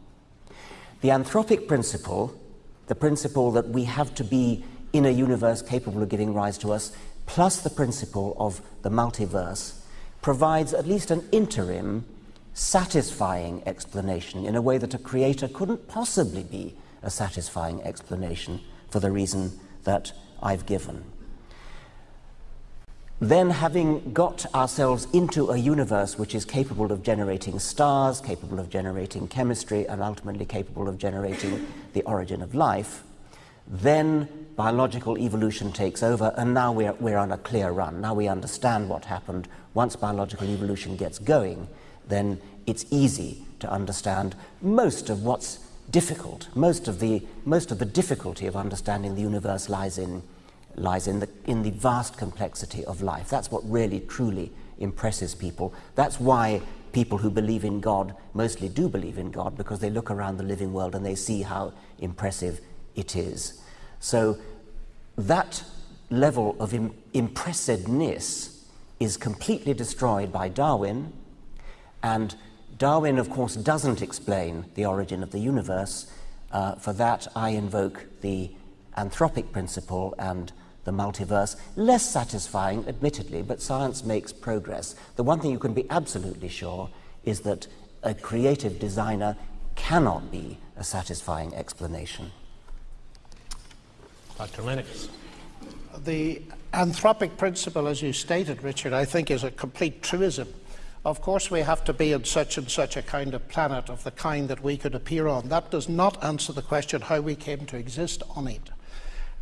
The anthropic principle, the principle that we have to be in a universe capable of giving rise to us, plus the principle of the multiverse, provides at least an interim, satisfying explanation in a way that a creator couldn't possibly be a satisfying explanation for the reason that I've given then having got ourselves into a universe which is capable of generating stars, capable of generating chemistry, and ultimately capable of generating the origin of life, then biological evolution takes over, and now we're, we're on a clear run. Now we understand what happened. Once biological evolution gets going, then it's easy to understand most of what's difficult. Most of the, most of the difficulty of understanding the universe lies in lies in the, in the vast complexity of life. That's what really, truly impresses people. That's why people who believe in God mostly do believe in God, because they look around the living world and they see how impressive it is. So that level of Im impressiveness is completely destroyed by Darwin, and Darwin, of course, doesn't explain the origin of the universe. Uh, for that, I invoke the anthropic principle and the multiverse. Less satisfying, admittedly, but science makes progress. The one thing you can be absolutely sure is that a creative designer cannot be a satisfying explanation. Dr. Lennox. The anthropic principle, as you stated, Richard, I think is a complete truism. Of course, we have to be in such and such a kind of planet of the kind that we could appear on. That does not answer the question how we came to exist on it.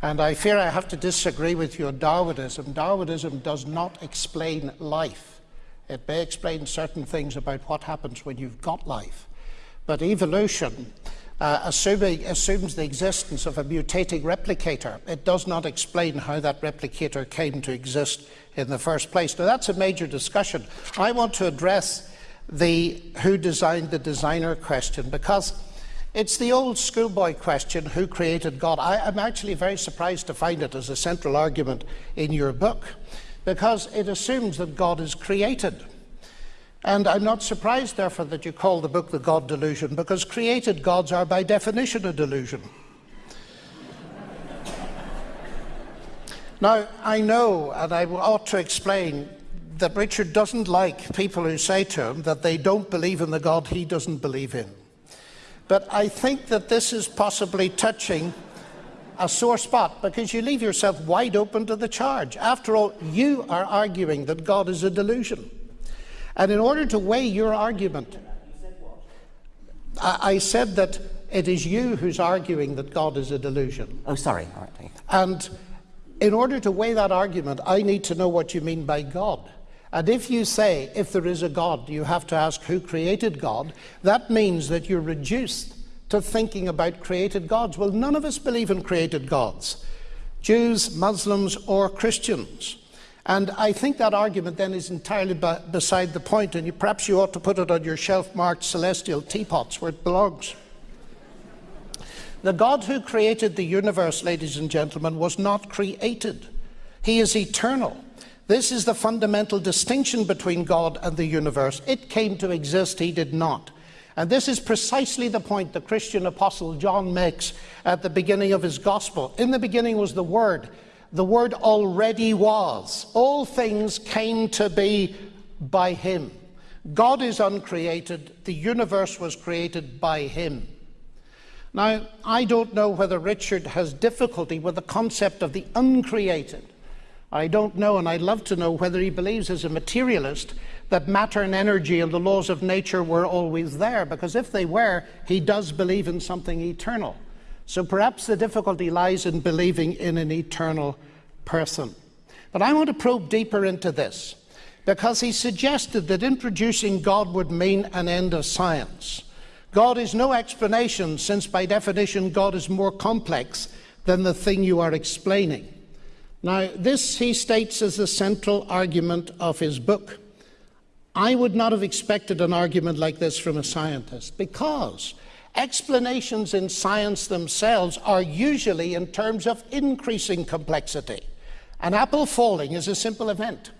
And I fear I have to disagree with your Darwinism. Darwinism does not explain life. It may explain certain things about what happens when you've got life. But evolution uh, assuming, assumes the existence of a mutating replicator. It does not explain how that replicator came to exist in the first place. Now, that's a major discussion. I want to address the who designed the designer question because it's the old schoolboy question who created God? I, am actually very surprised to find it as a central argument in your book because it assumes that God is created. And I'm not surprised, therefore, that you call the book The God Delusion, because created gods are by definition a delusion. now, I know, and I ought to explain, that Richard doesn't like people who say to him that they don't believe in the God he doesn't believe in. But I think that this is possibly touching a sore spot because you leave yourself wide open to the charge. After all, you are arguing that God is a delusion. And in order to weigh your argument, I, said that it is you who's arguing that God is a delusion. Oh, sorry. And in order to weigh that argument, I need to know what you mean by God. And if you say, if there is a God, you have to ask who created God, that means that you're reduced to thinking about created gods. Well, none of us believe in created gods Jews, Muslims, or Christians. And I think that argument then is entirely beside the point, and you, perhaps you ought to put it on your shelf marked celestial teapots where it belongs. The God who created the universe, ladies and gentlemen, was not created. He is eternal. This is the fundamental distinction between God and the universe. It came to exist, he did not. And this is precisely the point the Christian apostle John makes at the beginning of his gospel. In the beginning was the Word, the word already was. All things came to be by him. God is uncreated, the universe was created by him. Now, I don't know whether Richard has difficulty with the concept of the uncreated. I don't know, and I'd love to know whether he believes as a materialist that matter and energy and the laws of nature were always there, because if they were, he does believe in something eternal. So perhaps the difficulty lies in believing in an eternal person. But I want to probe deeper into this because he suggested that introducing God would mean an end of science. God is no explanation, since by definition God is more complex than the thing you are explaining. Now, this he states as the central argument of his book. I would not have expected an argument like this from a scientist because explanations in science themselves are usually in terms of increasing complexity. An apple falling is a simple event.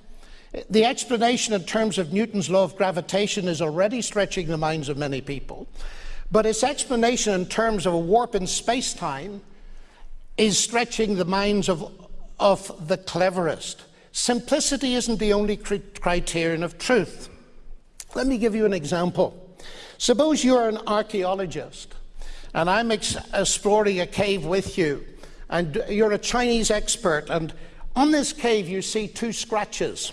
The explanation in terms of Newton's law of gravitation is already stretching the minds of many people, but its explanation in terms of a warp in space time is stretching the minds of, of the cleverest. Simplicity isn't the only criterion of truth. Let me give you an example. Suppose you're an archaeologist and I'm exploring a cave with you, and you're a Chinese expert, and on this cave you see two scratches.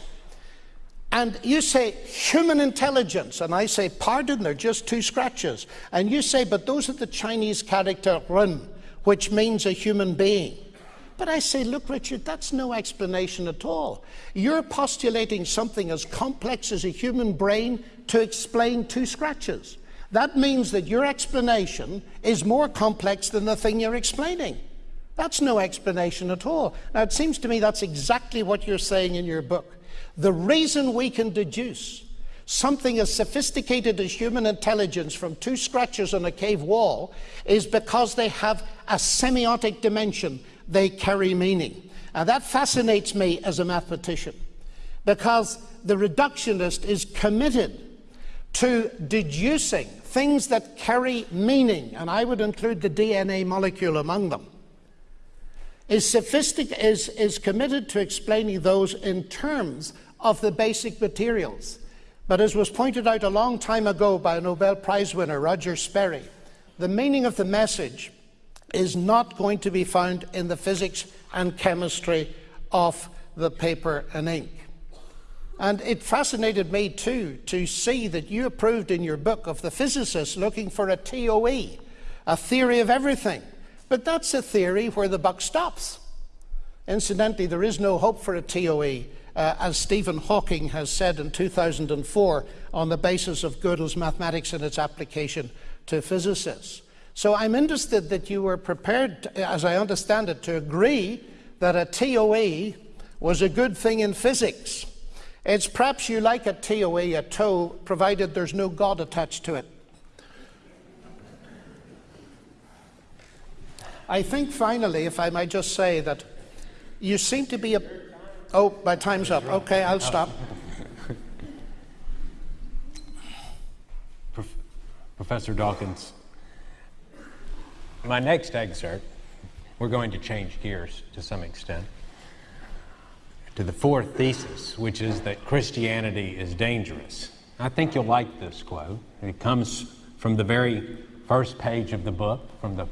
And you say, human intelligence. And I say, pardon, they're just two scratches. And you say, but those are the Chinese character ren, which means a human being. But I say, look, Richard, that's no explanation at all. You're postulating something as complex as a human brain to explain two scratches. That means that your explanation is more complex than the thing you're explaining. That's no explanation at all. Now, it seems to me that's exactly what you're saying in your book. The reason we can deduce something as sophisticated as human intelligence from two scratches on a cave wall is because they have a semiotic dimension they carry meaning. And that fascinates me as a mathematician because the reductionist is committed to deducing things that carry meaning, and I would include the DNA molecule among them. is, sophistic- is, is committed to explaining those in terms of the basic materials. But as was pointed out a long time ago by a Nobel Prize winner, Roger Sperry, the meaning of the message is not going to be found in the physics and chemistry of the paper and ink. And it fascinated me too to see that you approved in your book of the physicists looking for a TOE, a theory of everything. But that's a theory where the buck stops. Incidentally, there is no hope for a TOE, uh, as Stephen Hawking has said in 2004 on the basis of Gödel's mathematics and its application to physicists. So I'm interested that you were prepared, as I understand it, to agree that a TOE was a good thing in physics. It's perhaps you like a TOE, a toe, provided there's no God attached to it. I think finally, if I might just say that you seem to be a. Oh, my time's up. Okay, I'll stop. Professor Dawkins, my next excerpt, we're going to change gears to some extent, to the fourth thesis, which is that Christianity is dangerous. I think you'll like this quote. It comes from the very first page of the book, from the,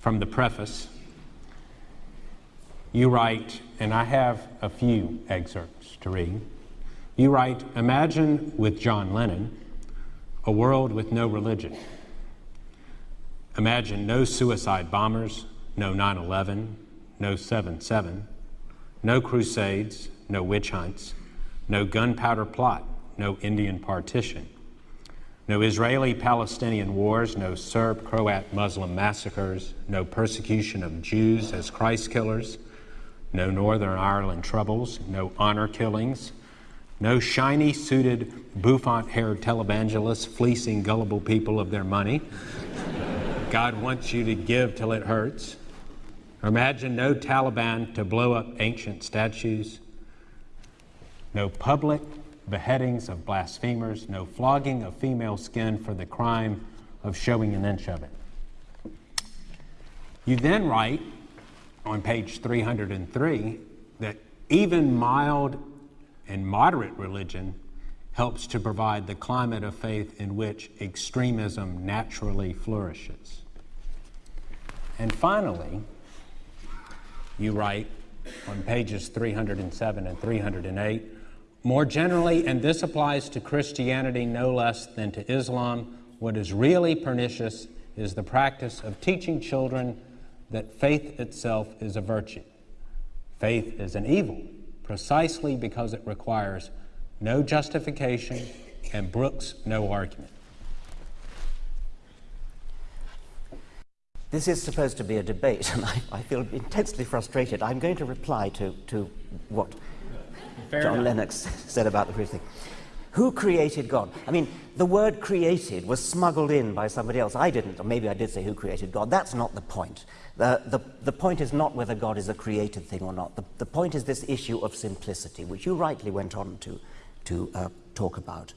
from the preface. You write, and I have a few excerpts to read. You write, Imagine with John Lennon a world with no religion. Imagine no suicide bombers, no 9 11, no 7 7, no crusades, no witch hunts, no gunpowder plot, no Indian partition, no Israeli Palestinian wars, no Serb Croat Muslim massacres, no persecution of Jews as Christ killers, no Northern Ireland troubles, no honor killings, no shiny suited, bouffant haired televangelists fleecing gullible people of their money. God wants you to give till it hurts. Imagine no Taliban to blow up ancient statues, no public beheadings of blasphemers, no flogging of female skin for the crime of showing an inch of it. You then write on page 303 that even mild and moderate religion helps to provide the climate of faith in which extremism naturally flourishes. And finally, you write on pages 307 and 308 more generally, and this applies to Christianity no less than to Islam, what is really pernicious is the practice of teaching children that faith itself is a virtue. Faith is an evil precisely because it requires no justification and brooks no argument. This is supposed to be a debate, and I, I feel intensely frustrated. I'm going to reply to, to what Fair John enough. Lennox said about the thing. Who created God? I mean, the word created was smuggled in by somebody else. I didn't, or maybe I did say who created God. That's not the point. The, the, the point is not whether God is a created thing or not. The, the point is this issue of simplicity, which you rightly went on to, to uh, talk about.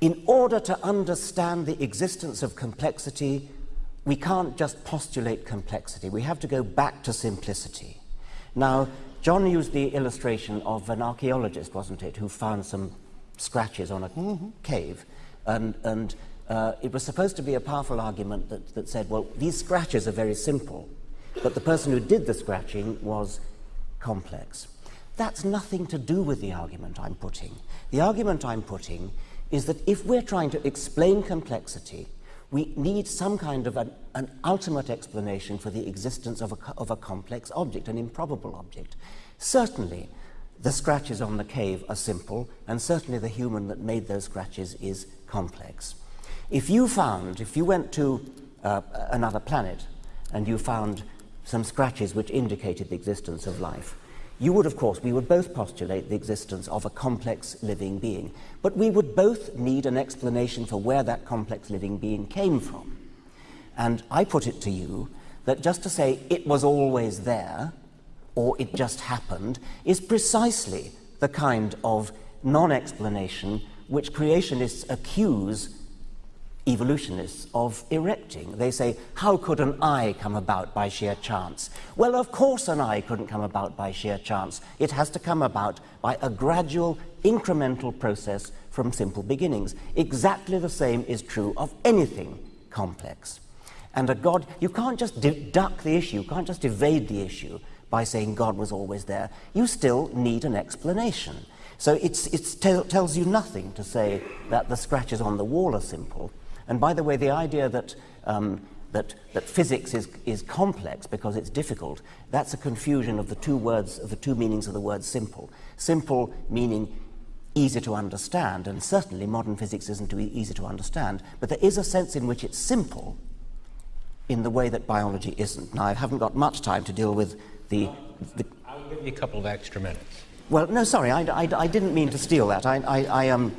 In order to understand the existence of complexity, we can't just postulate complexity. We have to go back to simplicity. Now, John used the illustration of an archaeologist, wasn't it, who found some scratches on a mm -hmm. cave. And, and uh, it was supposed to be a powerful argument that, that said, well, these scratches are very simple, but the person who did the scratching was complex. That's nothing to do with the argument I'm putting. The argument I'm putting is that if we're trying to explain complexity, we need some kind of an, an ultimate explanation for the existence of a, of a complex object, an improbable object. Certainly, the scratches on the cave are simple, and certainly the human that made those scratches is complex. If you found, if you went to uh, another planet and you found some scratches which indicated the existence of life, you would, of course, we would both postulate the existence of a complex living being, but we would both need an explanation for where that complex living being came from. And I put it to you that just to say it was always there, or it just happened, is precisely the kind of non explanation which creationists accuse evolutionists of erecting. They say, how could an eye come about by sheer chance? Well, of course an eye couldn't come about by sheer chance. It has to come about by a gradual, incremental process from simple beginnings. Exactly the same is true of anything complex. And a God, you can't just duck the issue, you can't just evade the issue by saying God was always there. You still need an explanation. So it tells you nothing to say that the scratches on the wall are simple. And by the way, the idea that, um, that, that physics is, is complex because it's difficult, that's a confusion of the two words, of the two meanings of the word simple. Simple meaning easy to understand, and certainly modern physics isn't too easy to understand, but there is a sense in which it's simple in the way that biology isn't. Now, I haven't got much time to deal with the... the I'll give you a couple of extra minutes. Well, no, sorry, I, I, I didn't mean to steal that. I, I, I um,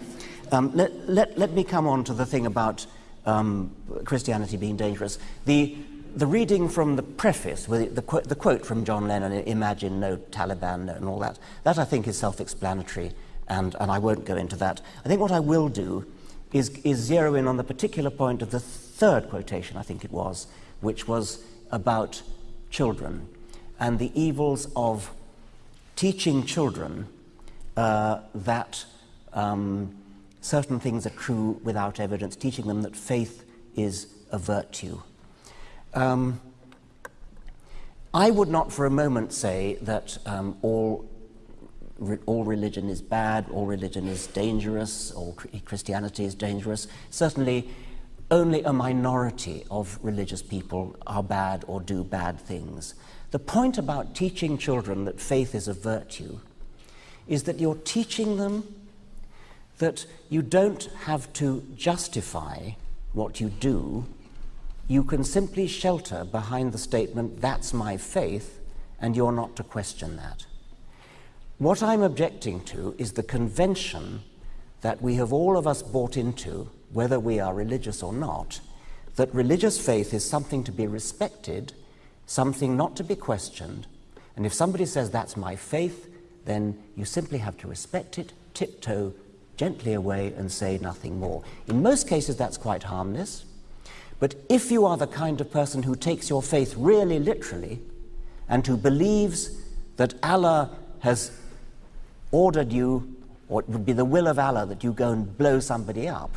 um, let, let, let me come on to the thing about um, Christianity being dangerous. The, the reading from the preface, with the, qu the quote from John Lennon, Imagine no Taliban, no, and all that, that I think is self explanatory, and, and I won't go into that. I think what I will do is, is zero in on the particular point of the third quotation, I think it was, which was about children and the evils of teaching children uh, that. Um, certain things are true without evidence, teaching them that faith is a virtue. Um, I would not for a moment say that um, all, re all religion is bad, all religion is dangerous, all Christianity is dangerous. Certainly, only a minority of religious people are bad or do bad things. The point about teaching children that faith is a virtue is that you're teaching them that you don't have to justify what you do, you can simply shelter behind the statement, that's my faith, and you're not to question that. What I'm objecting to is the convention that we have all of us bought into, whether we are religious or not, that religious faith is something to be respected, something not to be questioned, and if somebody says that's my faith, then you simply have to respect it, tiptoe gently away and say nothing more. In most cases, that's quite harmless. But if you are the kind of person who takes your faith really literally and who believes that Allah has ordered you, or it would be the will of Allah that you go and blow somebody up,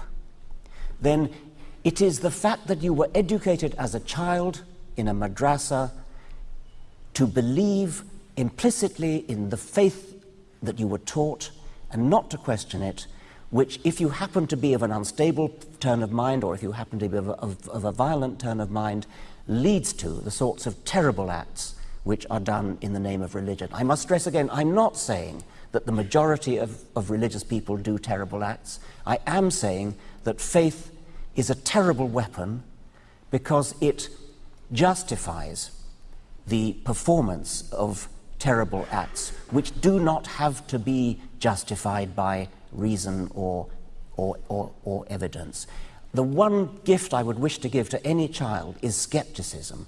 then it is the fact that you were educated as a child in a madrasa to believe implicitly in the faith that you were taught and not to question it, which, if you happen to be of an unstable turn of mind or if you happen to be of a, of, of a violent turn of mind, leads to the sorts of terrible acts which are done in the name of religion. I must stress again, I'm not saying that the majority of, of religious people do terrible acts. I am saying that faith is a terrible weapon because it justifies the performance of terrible acts, which do not have to be justified by reason or, or, or, or evidence. The one gift I would wish to give to any child is skepticism.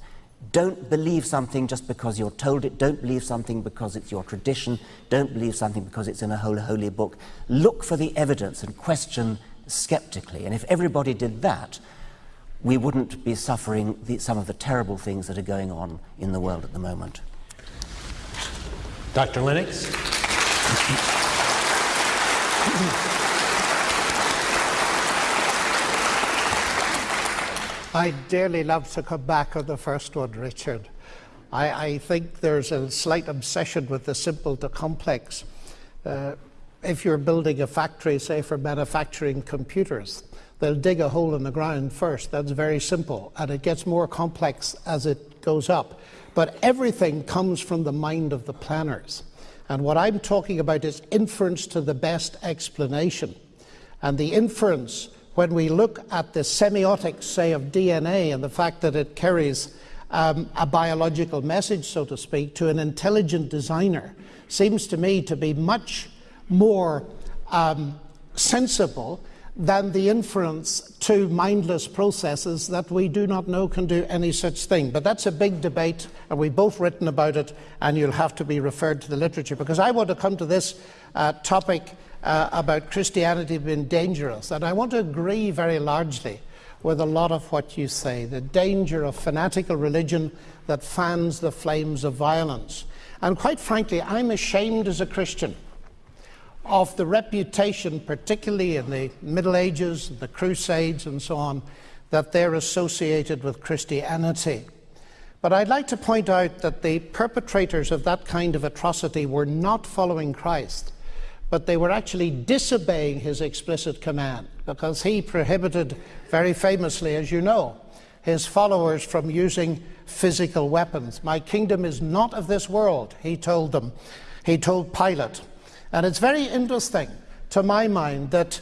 Don't believe something just because you're told it. Don't believe something because it's your tradition. Don't believe something because it's in a holy, holy book. Look for the evidence and question skeptically. And if everybody did that, we wouldn't be suffering the, some of the terrible things that are going on in the world at the moment. Dr. Lennox? I dearly love to come back on the first one, Richard. I, I think there's a slight obsession with the simple to complex. Uh, if you're building a factory, say for manufacturing computers, they'll dig a hole in the ground first. That's very simple. And it gets more complex as it goes up. But everything comes from the mind of the planners. And what I'm talking about is inference to the best explanation. And the inference, when we look at the semiotics, say, of DNA and the fact that it carries um, a biological message, so to speak, to an intelligent designer, seems to me to be much more um, sensible than the inference to mindless processes that we do not know can do any such thing. But that's a big debate, and we've both written about it, and you'll have to be referred to the literature. Because I want to come to this uh, topic uh, about Christianity being dangerous, and I want to agree very largely with a lot of what you say the danger of fanatical religion that fans the flames of violence. And quite frankly, I'm ashamed as a Christian of the reputation, particularly in the Middle Ages, the Crusades, and so on, that they're associated with Christianity. But I'd like to point out that the perpetrators of that kind of atrocity were not following Christ, but they were actually disobeying his explicit command, because he prohibited, very famously, as you know, his followers from using physical weapons. My kingdom is not of this world, he told them. He told Pilate. And it's very interesting, to my mind, that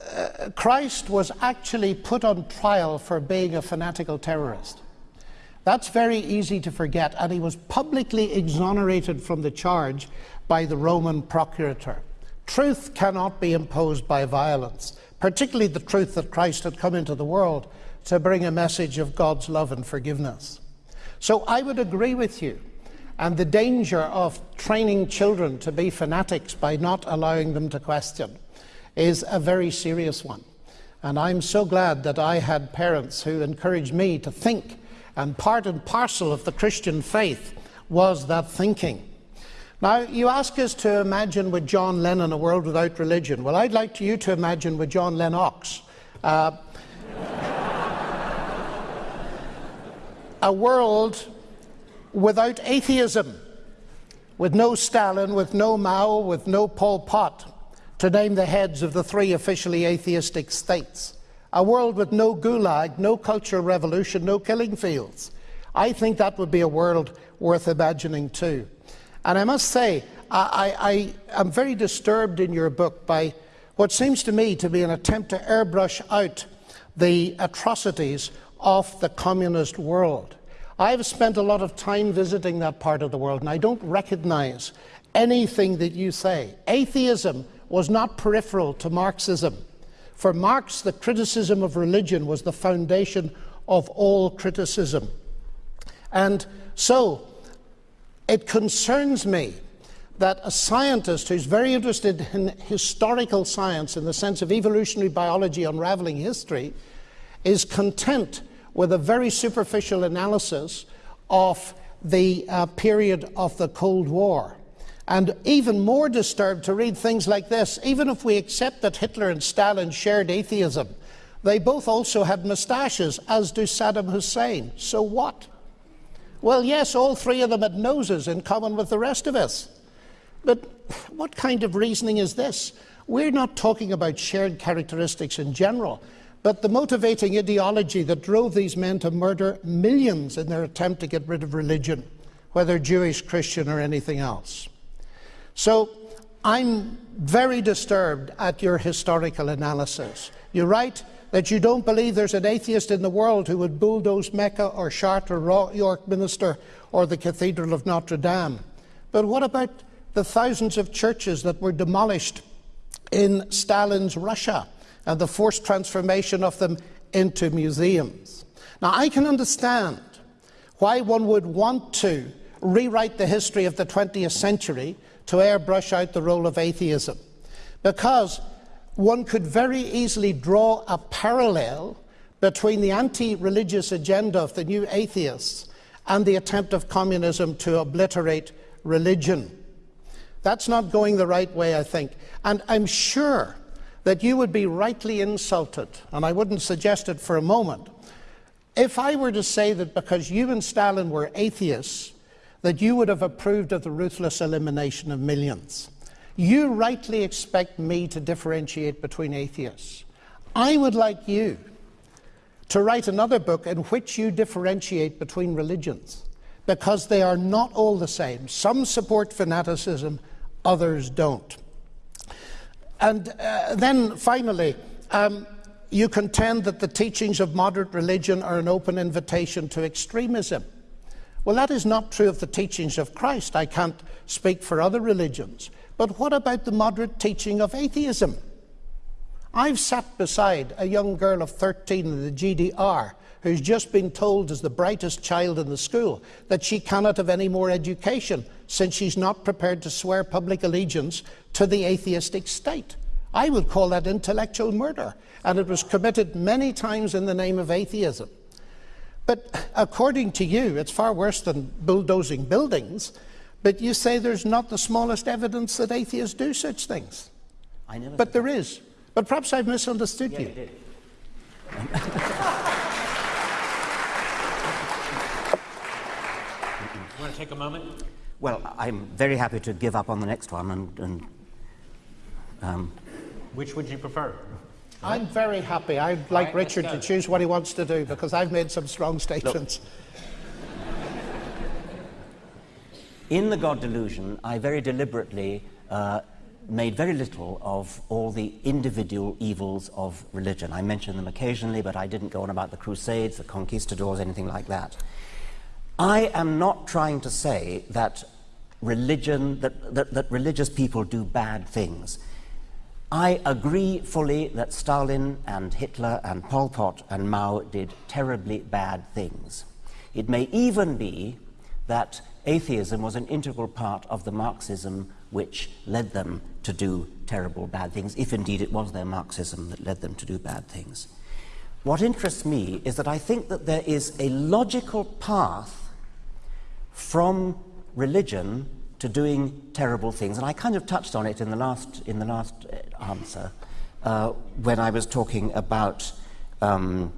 uh, Christ was actually put on trial for being a fanatical terrorist. That's very easy to forget, and he was publicly exonerated from the charge by the Roman procurator. Truth cannot be imposed by violence, particularly the truth that Christ had come into the world to bring a message of God's love and forgiveness. So I would agree with you and the danger of training children to be fanatics by not allowing them to question is a very serious one. And I'm so glad that I had parents who encouraged me to think, and part and parcel of the Christian faith was that thinking. Now, you ask us to imagine with John Lennon a world without religion. Well, I'd like you to imagine with John Lennox. Uh, a world without atheism, with no Stalin, with no Mao, with no Pol Pot, to name the heads of the three officially atheistic states. A world with no gulag, no cultural revolution, no killing fields. I think that would be a world worth imagining too. And I must say, I, I, am very disturbed in your book by what seems to me to be an attempt to airbrush out the atrocities of the communist world. I've spent a lot of time visiting that part of the world, and I don't recognize anything that you say. Atheism was not peripheral to Marxism. For Marx, the criticism of religion was the foundation of all criticism. And so, it concerns me that a scientist who's very interested in historical science in the sense of evolutionary biology unraveling history is content with a very superficial analysis of the uh, period of the Cold War. And even more disturbed to read things like this even if we accept that Hitler and Stalin shared atheism, they both also had moustaches, as do Saddam Hussein. So what? Well, yes, all three of them had noses in common with the rest of us. But what kind of reasoning is this? We're not talking about shared characteristics in general. But the motivating ideology that drove these men to murder millions in their attempt to get rid of religion, whether Jewish, Christian, or anything else. So I'm very disturbed at your historical analysis. You write that you don't believe there's an atheist in the world who would bulldoze Mecca or Chartres or York Minster or the Cathedral of Notre Dame. But what about the thousands of churches that were demolished in Stalin's Russia? And the forced transformation of them into museums. Now, I can understand why one would want to rewrite the history of the 20th century to airbrush out the role of atheism, because one could very easily draw a parallel between the anti religious agenda of the new atheists and the attempt of communism to obliterate religion. That's not going the right way, I think. And I'm sure that you would be rightly insulted, and I wouldn't suggest it for a moment, if I were to say that because you and Stalin were atheists, that you would have approved of the ruthless elimination of millions. You rightly expect me to differentiate between atheists. I would like you to write another book in which you differentiate between religions because they are not all the same. Some support fanaticism, others don't. And uh, then finally, um, you contend that the teachings of moderate religion are an open invitation to extremism. Well, that is not true of the teachings of Christ. I can't speak for other religions. But what about the moderate teaching of atheism? I've sat beside a young girl of 13 in the GDR who's just been told as the brightest child in the school that she cannot have any more education since she's not prepared to swear public allegiance to the atheistic state. I would call that intellectual murder, and it was committed many times in the name of atheism. But according to you, it's far worse than bulldozing buildings, but you say there's not the smallest evidence that atheists do such things. I never But there is. But perhaps I've misunderstood Yeah, you. you did. You want to take a moment? Well, I'm very happy to give up on the next one and, and um, Which would you prefer? I'm very happy. I'd like right, Richard to choose what he wants to do because I've made some strong statements. In the God delusion, I very deliberately uh, made very little of all the individual evils of religion. I mentioned them occasionally, but I didn't go on about the Crusades, the conquistadors, anything like that. I am not trying to say that religion, that, that, that religious people do bad things. I agree fully that Stalin and Hitler and Pol Pot and Mao did terribly bad things. It may even be that atheism was an integral part of the Marxism which led them to do terrible bad things, if indeed it was their Marxism that led them to do bad things. What interests me is that I think that there is a logical path from religion to doing terrible things. And I kind of touched on it in the last, in the last uh, answer uh, when I was talking about um,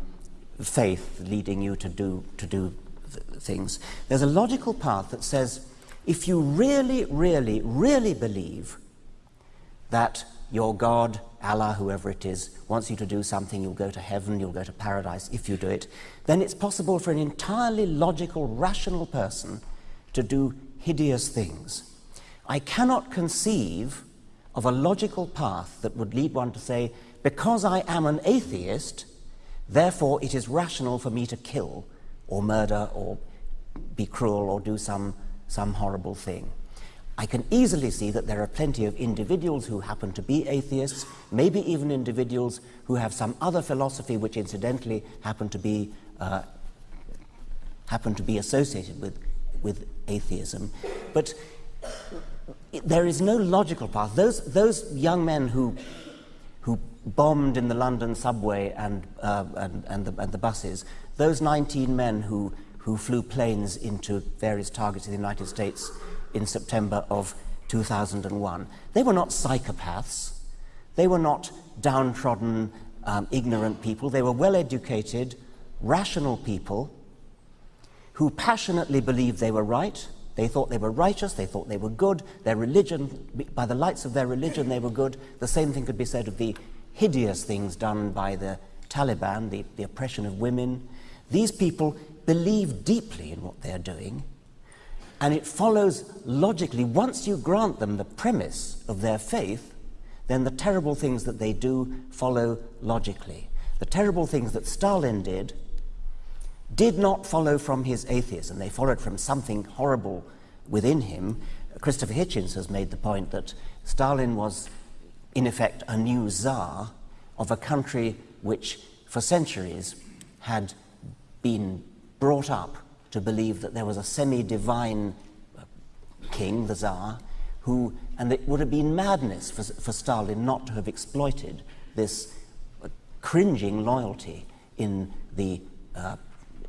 faith leading you to do, to do th- things. There's a logical path that says if you really, really, really believe that your God, Allah, whoever it is, wants you to do something, you'll go to heaven, you'll go to paradise if you do it, then it's possible for an entirely logical, rational person to do hideous things. I cannot conceive of a logical path that would lead one to say, because I am an atheist, therefore it is rational for me to kill or murder or be cruel or do some, some horrible thing. I can easily see that there are plenty of individuals who happen to be atheists, maybe even individuals who have some other philosophy which incidentally happen to be, uh, happen to be associated with, with atheism. But there is no logical path. Those, those young men who, who bombed in the London subway and, uh, and, and, the, and the buses, those 19 men who, who flew planes into various targets in the United States in September of 2001, they were not psychopaths. They were not downtrodden, um, ignorant people. They were well educated, rational people who passionately believed they were right. They thought they were righteous, they thought they were good. Their religion, by the lights of their religion, they were good. The same thing could be said of the hideous things done by the Taliban, the, the oppression of women. These people believe deeply in what they're doing, and it follows logically, once you grant them the premise of their faith, then the terrible things that they do follow logically. The terrible things that Stalin did did not follow from his atheism. They followed from something horrible within him. Christopher Hitchens has made the point that Stalin was, in effect, a new czar of a country which, for centuries, had been brought up to believe that there was a semi divine king, the Tsar, who, and it would have been madness for, for Stalin not to have exploited this cringing loyalty in the uh,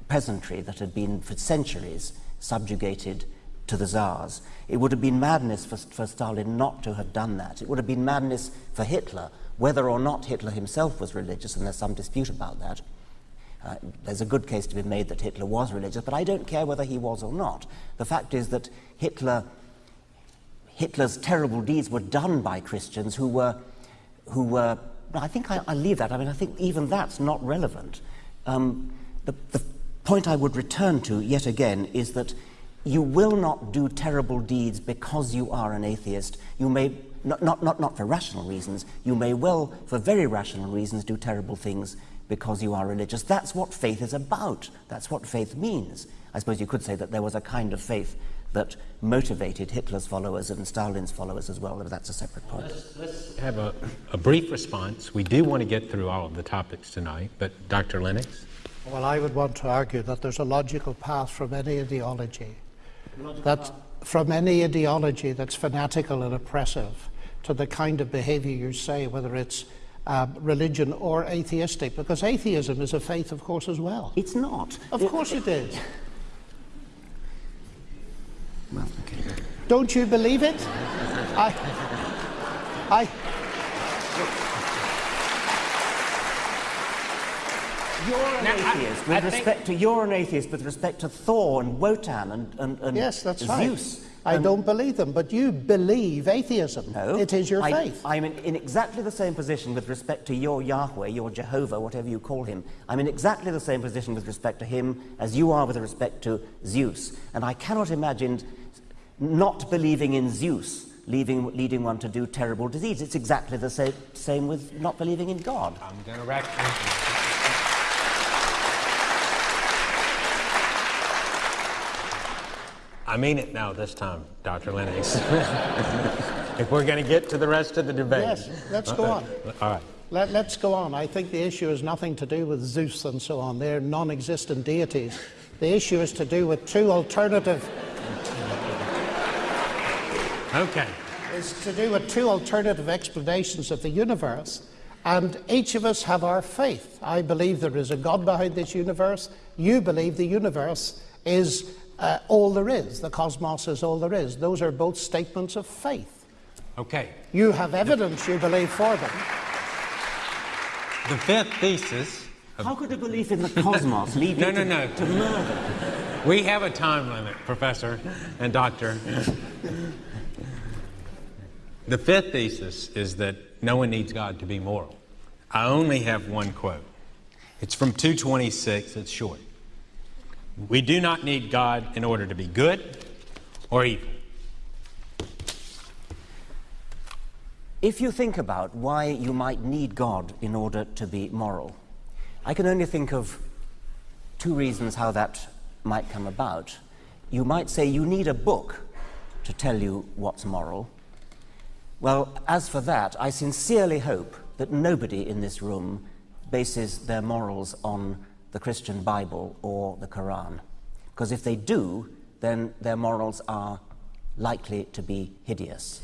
peasantry that had been for centuries subjugated to the Tsars. It would have been madness for, for Stalin not to have done that. It would have been madness for Hitler, whether or not Hitler himself was religious, and there's some dispute about that. Uh, there's a good case to be made that Hitler was religious, but I don't care whether he was or not. The fact is that Hitler, Hitler's terrible deeds were done by Christians who were, who were. I think I, I leave that. I mean, I think even that's not relevant. Um, the, the point I would return to yet again is that you will not do terrible deeds because you are an atheist. You may not, not, not, not for rational reasons. You may well, for very rational reasons, do terrible things because you are religious. That's what faith is about. That's what faith means. I suppose you could say that there was a kind of faith that motivated Hitler's followers and Stalin's followers as well, but that's a separate point. Let's have a, a brief response. We do want to get through all of the topics tonight, but Dr. Lennox? Well, I would want to argue that there's a logical path from any ideology. That from any ideology that's fanatical and oppressive to the kind of behavior you say, whether it's uh, religion or atheistic, because atheism is a faith, of course, as well. It's not. Of It- course it is. Well, okay. Don't you believe it? I, I, You're an Now, atheist I with think- respect to you're an atheist with respect to Thor and Wotan and, and, and yes, that's right. Zeus. I and- don't believe them, but you believe atheism. No, It is your I, faith. I'm in, in exactly the same position with respect to your Yahweh, your Jehovah, whatever you call him. I'm in exactly the same position with respect to him as you are with respect to Zeus. And I cannot imagine not believing in Zeus leading, leading one to do terrible disease. It's exactly the same, same with not believing in God. I'm going to wrap. I mean it now this time, Dr. Lennox. if we're going to get to the rest of the debate. Yes, let's go on. Uh, all right. Let, us go on. I think the issue has nothing to do with Zeus and so on. They're non existent deities. The issue is to do with two alternative. Okay. is to do with two alternative explanations of the universe, and each of us have our faith. I believe there is a God behind this universe. You believe the universe is uh, all there is, the cosmos is all there is. Those are both statements of faith. Okay. You have evidence you believe for them. The fifth thesis. How could a belief in the cosmos lead No, you no, to, no. to murder? We have a time limit, Professor and Doctor. The fifth thesis is that no one needs God to be moral. I only have one quote. It's from 226, it's short. We do not need God in order to be good or evil. If you think about why you might need God in order to be moral, I can only think of two reasons how that might come about. You might say you need a book to tell you what's moral. Well, as for that, I sincerely hope that nobody in this room bases their morals on the Christian Bible or the Quran. Because if they do, then their morals are likely to be hideous.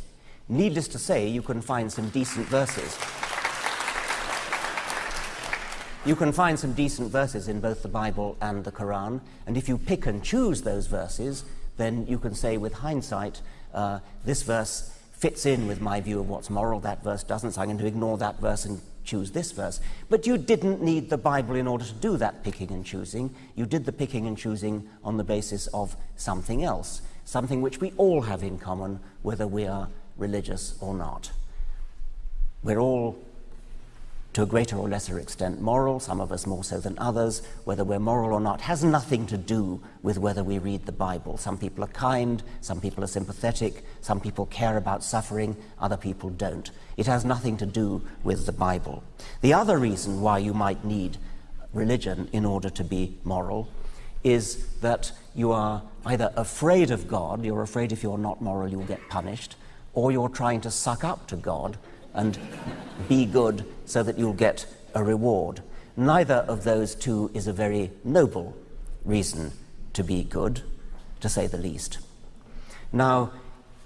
Needless to say, you can find some decent verses. You can find some decent verses in both the Bible and the Quran, and if you pick and choose those verses, then you can say with hindsight, uh, this verse fits in with my view of what's moral, that verse doesn't, so I'm going to ignore that verse and choose this verse. But you didn't need the Bible in order to do that picking and choosing. You did the picking and choosing on the basis of something else, something which we all have in common, whether we are religious or not. We're all to a greater or lesser extent moral, some of us more so than others. Whether we're moral or not has nothing to do with whether we read the Bible. Some people are kind, some people are sympathetic, some people care about suffering, other people don't. It has nothing to do with the Bible. The other reason why you might need religion in order to be moral is that you are either afraid of God, you're afraid if you're not moral you'll get punished, or you're trying to suck up to God and be good so that you'll get a reward. Neither of those two is a very noble reason to be good, to say the least. Now,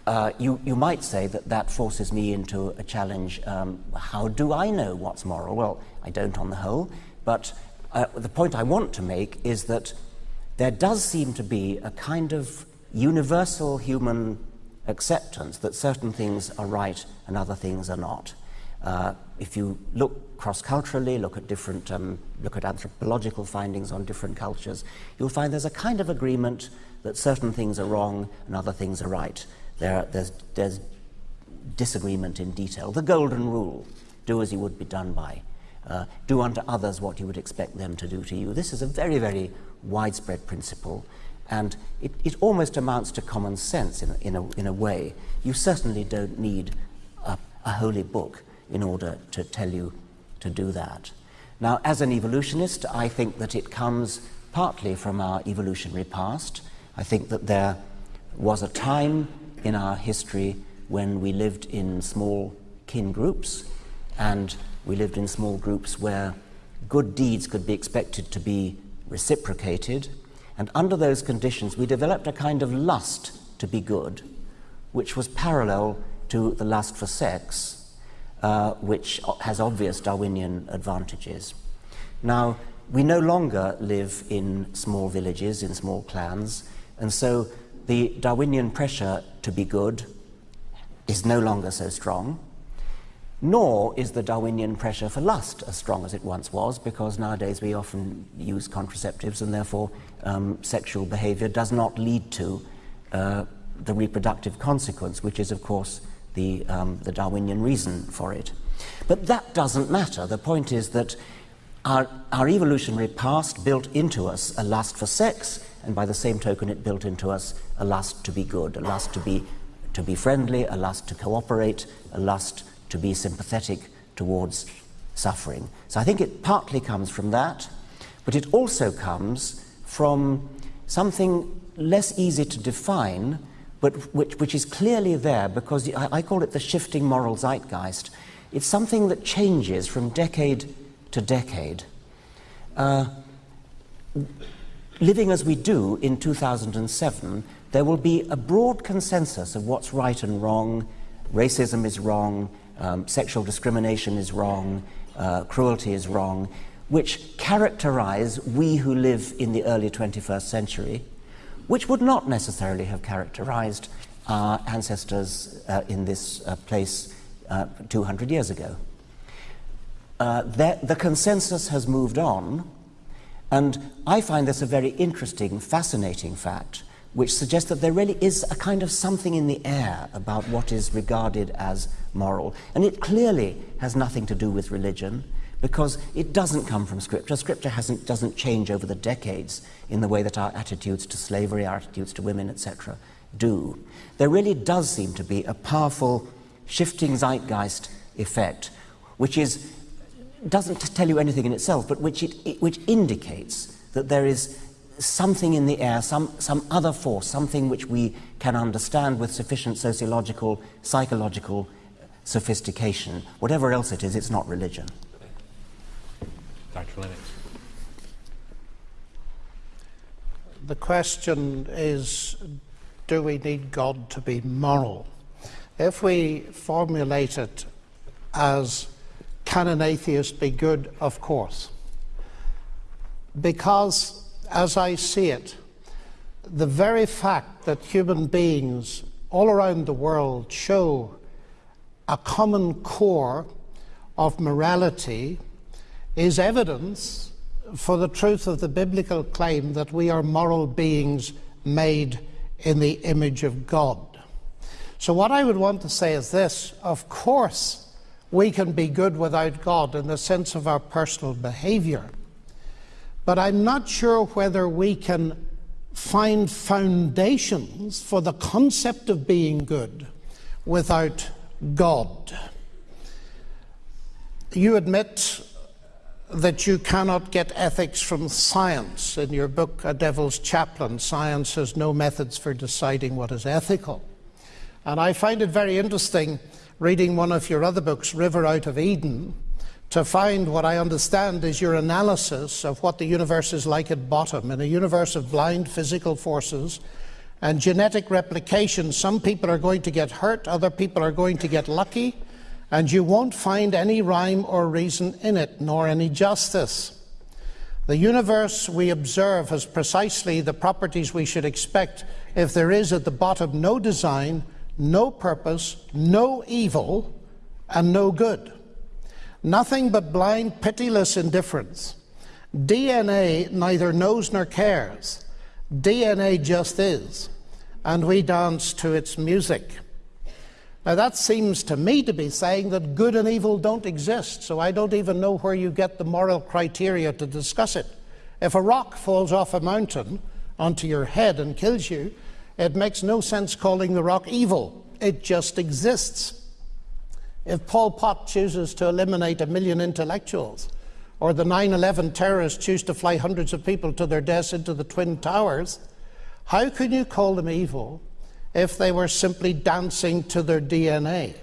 uh, you, you might say that that forces me into a challenge. Um, how do I know what's moral? Well, I don't on the whole, but uh, the point I want to make is that there does seem to be a kind of universal human acceptance that certain things are right and other things are not. Uh, if you look cross-culturally, look at different, um, look at anthropological findings on different cultures, you'll find there's a kind of agreement that certain things are wrong and other things are right. There, there's, there's disagreement in detail. The golden rule: do as you would be done by. Uh, do unto others what you would expect them to do to you. This is a very, very widespread principle, and it, it almost amounts to common sense in, in, a, in a way. You certainly don't need a, a holy book in order to tell you to do that. Now, as an evolutionist, I think that it comes partly from our evolutionary past. I think that there was a time in our history when we lived in small kin groups and we lived in small groups where good deeds could be expected to be reciprocated. And under those conditions, we developed a kind of lust to be good, which was parallel to the lust for sex, uh, which has obvious Darwinian advantages. Now, we no longer live in small villages, in small clans, and so the Darwinian pressure to be good is no longer so strong, nor is the Darwinian pressure for lust as strong as it once was, because nowadays we often use contraceptives and therefore um, sexual behavior does not lead to uh, the reproductive consequence, which is, of course, the, um, the Darwinian reason for it. But that doesn't matter. The point is that our, our evolutionary past built into us a lust for sex, and by the same token, it built into us a lust to be good, a lust to be, to be friendly, a lust to cooperate, a lust to be sympathetic towards suffering. So I think it partly comes from that, but it also comes from something less easy to define, but which, which is clearly there because I, I call it the shifting moral zeitgeist. It's something that changes from decade to decade. Uh, living as we do in 2007, there will be a broad consensus of what's right and wrong. Racism is wrong, um, sexual discrimination is wrong, uh, cruelty is wrong, which characterize we who live in the early 21st century, which would not necessarily have characterized our ancestors uh, in this uh, place uh, 200 years ago. Uh, the consensus has moved on, and I find this a very interesting, fascinating fact which suggests that there really is a kind of something in the air about what is regarded as moral. And it clearly has nothing to do with religion because it doesn't come from Scripture. Scripture hasn't, doesn't change over the decades in the way that our attitudes to slavery, our attitudes to women, etc., do. There really does seem to be a powerful shifting zeitgeist effect, which is, doesn't tell you anything in itself, but which, it, it, which indicates that there is something in the air, some, some other force, something which we can understand with sufficient sociological, psychological sophistication. Whatever else it is, it's not religion. The question is do we need God to be moral? If we formulate it as can an atheist be good? Of course. Because as I see it, the very fact that human beings all around the world show a common core of morality is evidence for the truth of the biblical claim that we are moral beings made in the image of God. So, what I would want to say is this of course, we can be good without God in the sense of our personal behavior. But I'm not sure whether we can find foundations for the concept of being good without God. You admit that you cannot get ethics from science. In your book, A Devil's Chaplain, science has no methods for deciding what is ethical. And I find it very interesting reading one of your other books, River Out of Eden, to find what I understand is your analysis of what the universe is like at bottom. In a universe of blind physical forces and genetic replication, some people are going to get hurt, other people are going to get lucky, and you won't find any rhyme or reason in it, nor any justice. The universe we observe has precisely the properties we should expect if there is at the bottom no design, no purpose, no evil, and no good. Nothing but blind, pitiless indifference. DNA neither knows nor cares. DNA just is, and we dance to its music. Now, that seems to me to be saying that good and evil don't exist, so I don't even know where you get the moral criteria to discuss it. If a rock falls off a mountain onto your head and kills you, it makes no sense calling the rock evil. It just exists. If Pol Pot chooses to eliminate a million intellectuals, or the 9 11 terrorists choose to fly hundreds of people to their deaths into the Twin Towers, how can you call them evil if they were simply dancing to their DNA?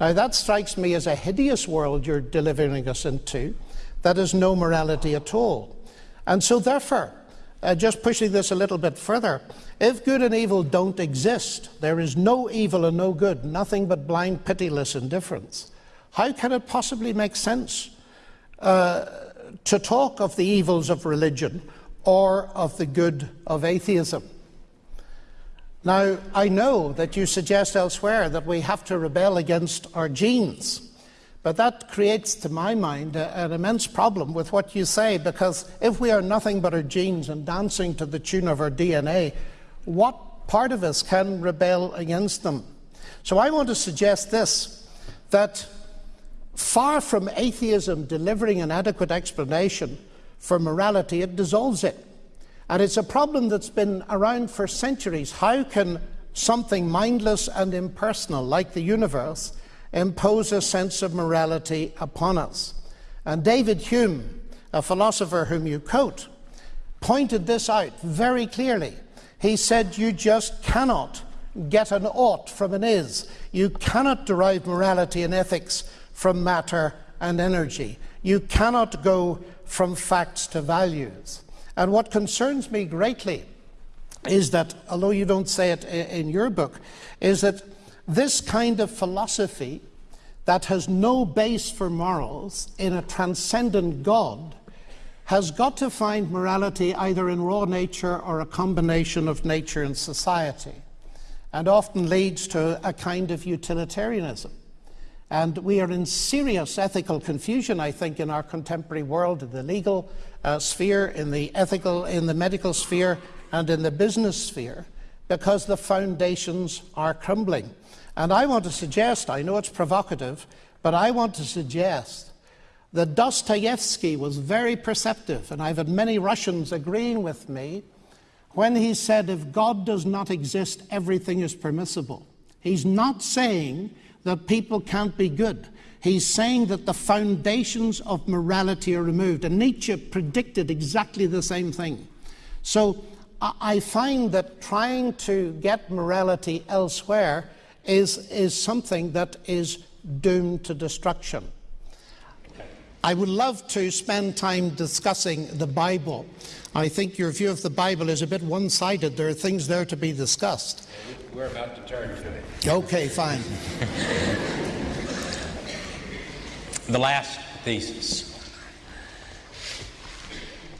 Now, that strikes me as a hideous world you're delivering us into that has no morality at all. And so, therefore, uh, just pushing this a little bit further, if good and evil don't exist, there is no evil and no good, nothing but blind, pitiless indifference, how can it possibly make sense uh, to talk of the evils of religion or of the good of atheism? Now, I know that you suggest elsewhere that we have to rebel against our genes. But that creates, to my mind, a, an immense problem with what you say, because if we are nothing but our genes and dancing to the tune of our DNA, what part of us can rebel against them? So I want to suggest this that far from atheism delivering an adequate explanation for morality, it dissolves it. And it's a problem that's been around for centuries. How can something mindless and impersonal like the universe impose a sense of morality upon us. And David Hume, a philosopher whom you quote, pointed this out very clearly. He said, You just cannot get an ought from an is. You cannot derive morality and ethics from matter and energy. You cannot go from facts to values. And what concerns me greatly is that, although you don't say it in your book, is that this kind of philosophy that has no base for morals in a transcendent God has got to find morality either in raw nature or a combination of nature and society, and often leads to a kind of utilitarianism. And we are in serious ethical confusion, I think, in our contemporary world, the legal uh, sphere, in the ethical, in the medical sphere, and in the business sphere, because the foundations are crumbling. And I want to suggest, I know it's provocative, but I want to suggest that Dostoevsky was very perceptive, and I've had many Russians agreeing with me when he said, if God does not exist, everything is permissible. He's not saying that people can't be good. He's saying that the foundations of morality are removed. And Nietzsche predicted exactly the same thing. So I find that trying to get morality elsewhere is, is something that is doomed to destruction. I would love to spend time discussing the Bible. I think your view of the Bible is a bit one sided. There are things there to be discussed. We're about to turn to it. Okay, fine. the last thesis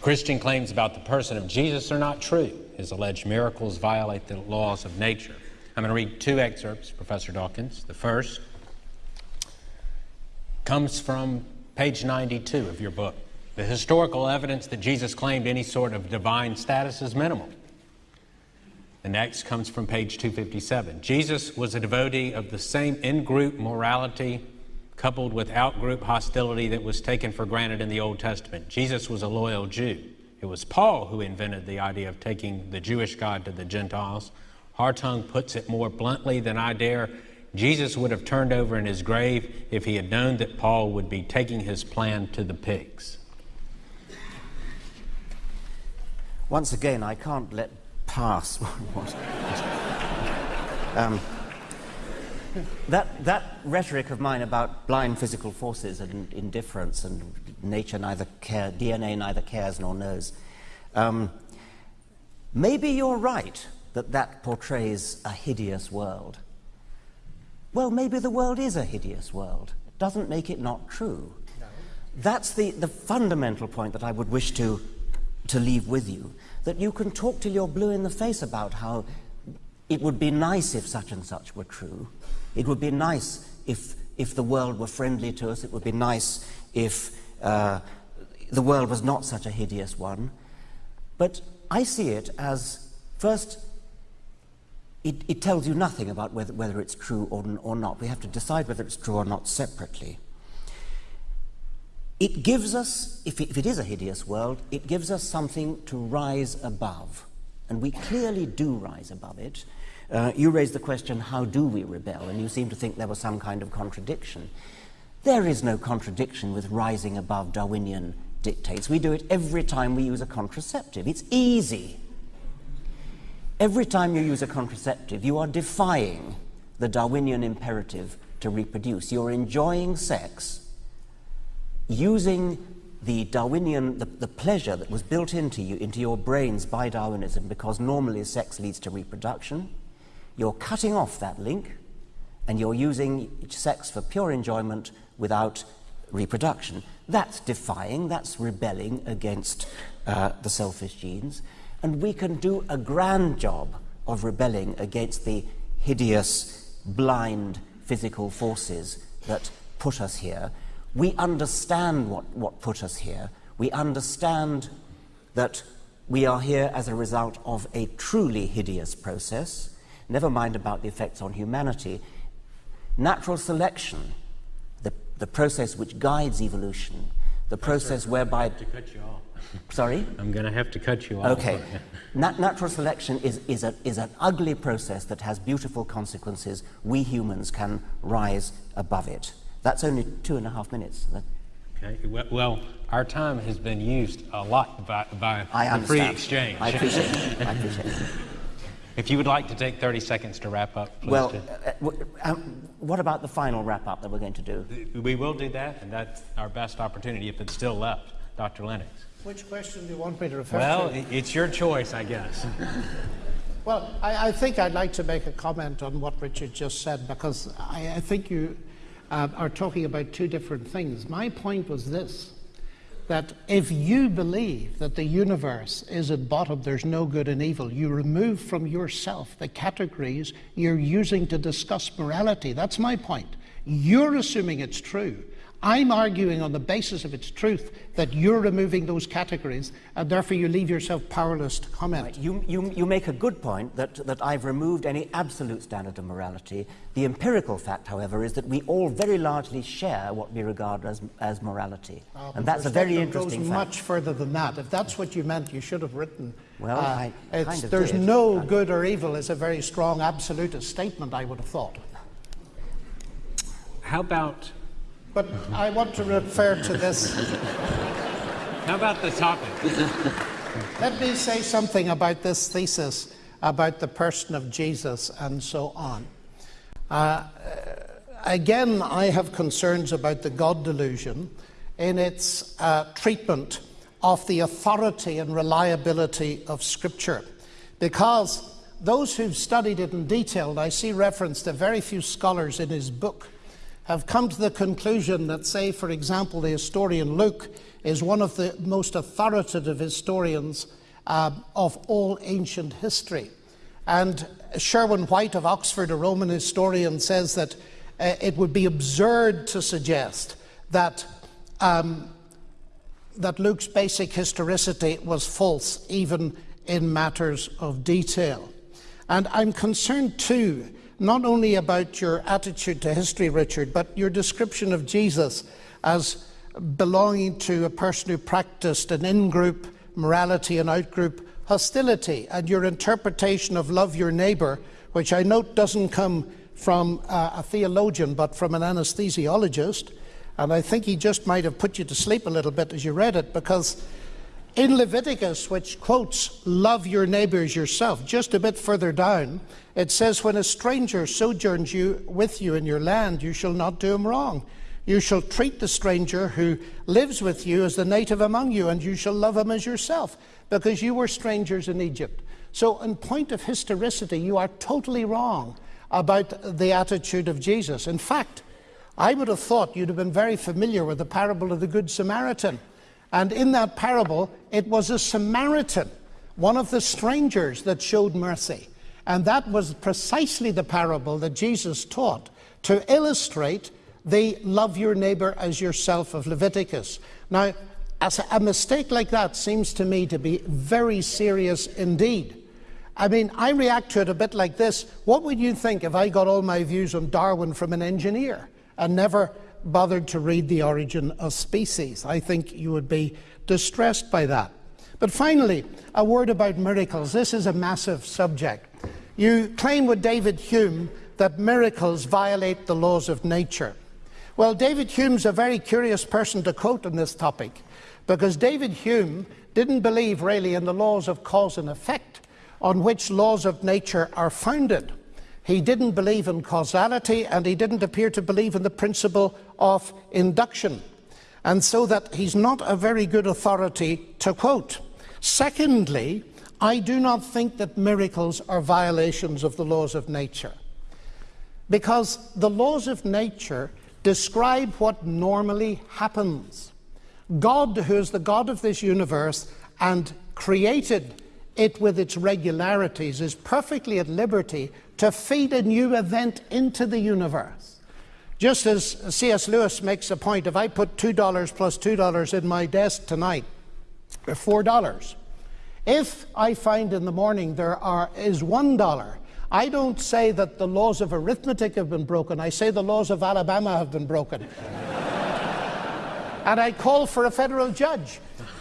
Christian claims about the person of Jesus are not true. His alleged miracles violate the laws of nature. I'm going to read two excerpts, Professor Dawkins. The first comes from page 92 of your book. The historical evidence that Jesus claimed any sort of divine status is minimal. The next comes from page 257. Jesus was a devotee of the same in group morality coupled with out group hostility that was taken for granted in the Old Testament. Jesus was a loyal Jew. It was Paul who invented the idea of taking the Jewish God to the Gentiles. Hartung puts it more bluntly than I dare. Jesus would have turned over in his grave if he had known that Paul would be taking his plan to the pigs. Once again, I can't let pass um, that, that rhetoric of mine about blind physical forces and indifference and nature neither care, DNA neither cares nor knows. Um, maybe you're right that that portrays a hideous world. Well, maybe the world is a hideous world. It doesn't make it not true. No. That's the, the fundamental point that I would wish to, to leave with you. That you can talk till you're blue in the face about how it would be nice if such and such were true. It would be nice if, if the world were friendly to us. It would be nice if uh, the world was not such a hideous one. But I see it as first it, it, tells you nothing about whether, whether it's true or, or not. We have to decide whether it's true or not separately. It gives us, if it, if it is a hideous world, it gives us something to rise above. And we clearly do rise above it. Uh, you raised the question, how do we rebel? And you seem to think there was some kind of contradiction. There is no contradiction with rising above Darwinian dictates. We do it every time we use a contraceptive. It's easy. Every time you use a contraceptive, you are defying the Darwinian imperative to reproduce. You're enjoying sex using the Darwinian, the, the pleasure that was built into you, into your brains by Darwinism, because normally sex leads to reproduction, you're cutting off that link and you're using sex for pure enjoyment without reproduction. That's defying, that's rebelling against uh, the selfish genes. And we can do a grand job of rebelling against the hideous, blind physical forces that put us here. We understand what, what put us here. We understand that we are here as a result of a truly hideous process, never mind about the effects on humanity. Natural selection, the, the process which guides evolution, the process whereby. To cut you off. Sorry? I'm going to have to cut you off. Okay. Nat- natural selection is, is, a, is an ugly process that has beautiful consequences. We humans can rise above it. That's only two and a half minutes. Okay. Well- our time has been used a lot by, by I the free exchange. I appreciate it. I appreciate it. If you would like to take 30 seconds to wrap up, please Well, do. uh, w- um, what about the final wrap up that we're going to do? We will do that, and that's our best opportunity if it's still left. Dr. Lennox. Which question do you want me to refer Well, to? i- it's your choice, I guess. Well, I, I think I'd like to make a comment on what Richard just said because I, I think you uh, are talking about two different things. My point was this that if you believe that the universe is at bottom, there's no good and evil, you remove from yourself the categories you're using to discuss morality. That's my point. You're assuming it's true. I'm arguing on the basis of its truth that you're removing those categories and therefore you leave yourself powerless to comment. You, you, you make a good point that, that I've removed any absolute standard of morality. The empirical fact, however, is that we all very largely share what we regard as, as morality. Uh, and that's a very perspective interesting goes fact. much further than that. If that's what you meant, you should have written. Well, uh, I it's- kind of there's did. no good or evil is a very strong absolutist statement, I would have thought. How about, But I want to refer to this. how about the topic? Let me say something about this thesis about the person of Jesus and so on. Uh, again, I have concerns about the God delusion in its uh, treatment of the authority and reliability of Scripture. Because those who've studied it in detail, and I see reference to very few scholars in his book, have come to the conclusion that, say, for example, the historian Luke is one of the most authoritative historians uh, of all ancient history. And Sherwin White of Oxford, a Roman historian, says that uh, it would be absurd to suggest that, um, that Luke's basic historicity was false, even in matters of detail. And I'm concerned too, not only about your attitude to history, Richard, but your description of Jesus as belonging to a person who practiced an in group morality and out group hostility, and your interpretation of love your neighbour, which I note doesn't come from uh, a theologian but from an anesthesiologist. And I think he just might have put you to sleep a little bit as you read it because in Leviticus, which quotes, love your neighbors yourself, just a bit further down, it says, When a stranger sojourns you with you in your land, you shall not do him wrong. You shall treat the stranger who lives with you as the native among you, and you shall love him as yourself, because you were strangers in Egypt. So, in point of historicity, you are totally wrong about the attitude of Jesus. In fact, I would have thought you'd have been very familiar with the parable of the Good Samaritan. And in that parable, it was a Samaritan, one of the strangers, that showed mercy. And that was precisely the parable that Jesus taught to illustrate the love your neighbor as yourself of Leviticus. Now, a mistake like that seems to me to be very serious indeed. I mean, I react to it a bit like this. What would you think if I got all my views on Darwin from an engineer and never bothered to read The Origin of Species? I think you would be distressed by that. But finally, a word about miracles. This is a massive subject. You claim with David Hume that miracles violate the laws of nature. Well, David Hume's a very curious person to quote on this topic because David Hume didn't believe really in the laws of cause and effect on which laws of nature are founded. He didn't believe in causality and he didn't appear to believe in the principle of induction. and so that he's not a very good authority to quote. Secondly, I do not think that miracles are violations of the laws of nature. Because the laws of nature describe what normally happens. God, who is the God of this universe and created it with its regularities, is perfectly at liberty to feed a new event into the universe. Just as C.S. Lewis makes a point, if I put $2 plus $2 in my desk tonight, $4. If I find in the morning there are, is $1, I don't say that the laws of arithmetic have been broken, I say the laws of Alabama have been broken. and I call for a federal judge.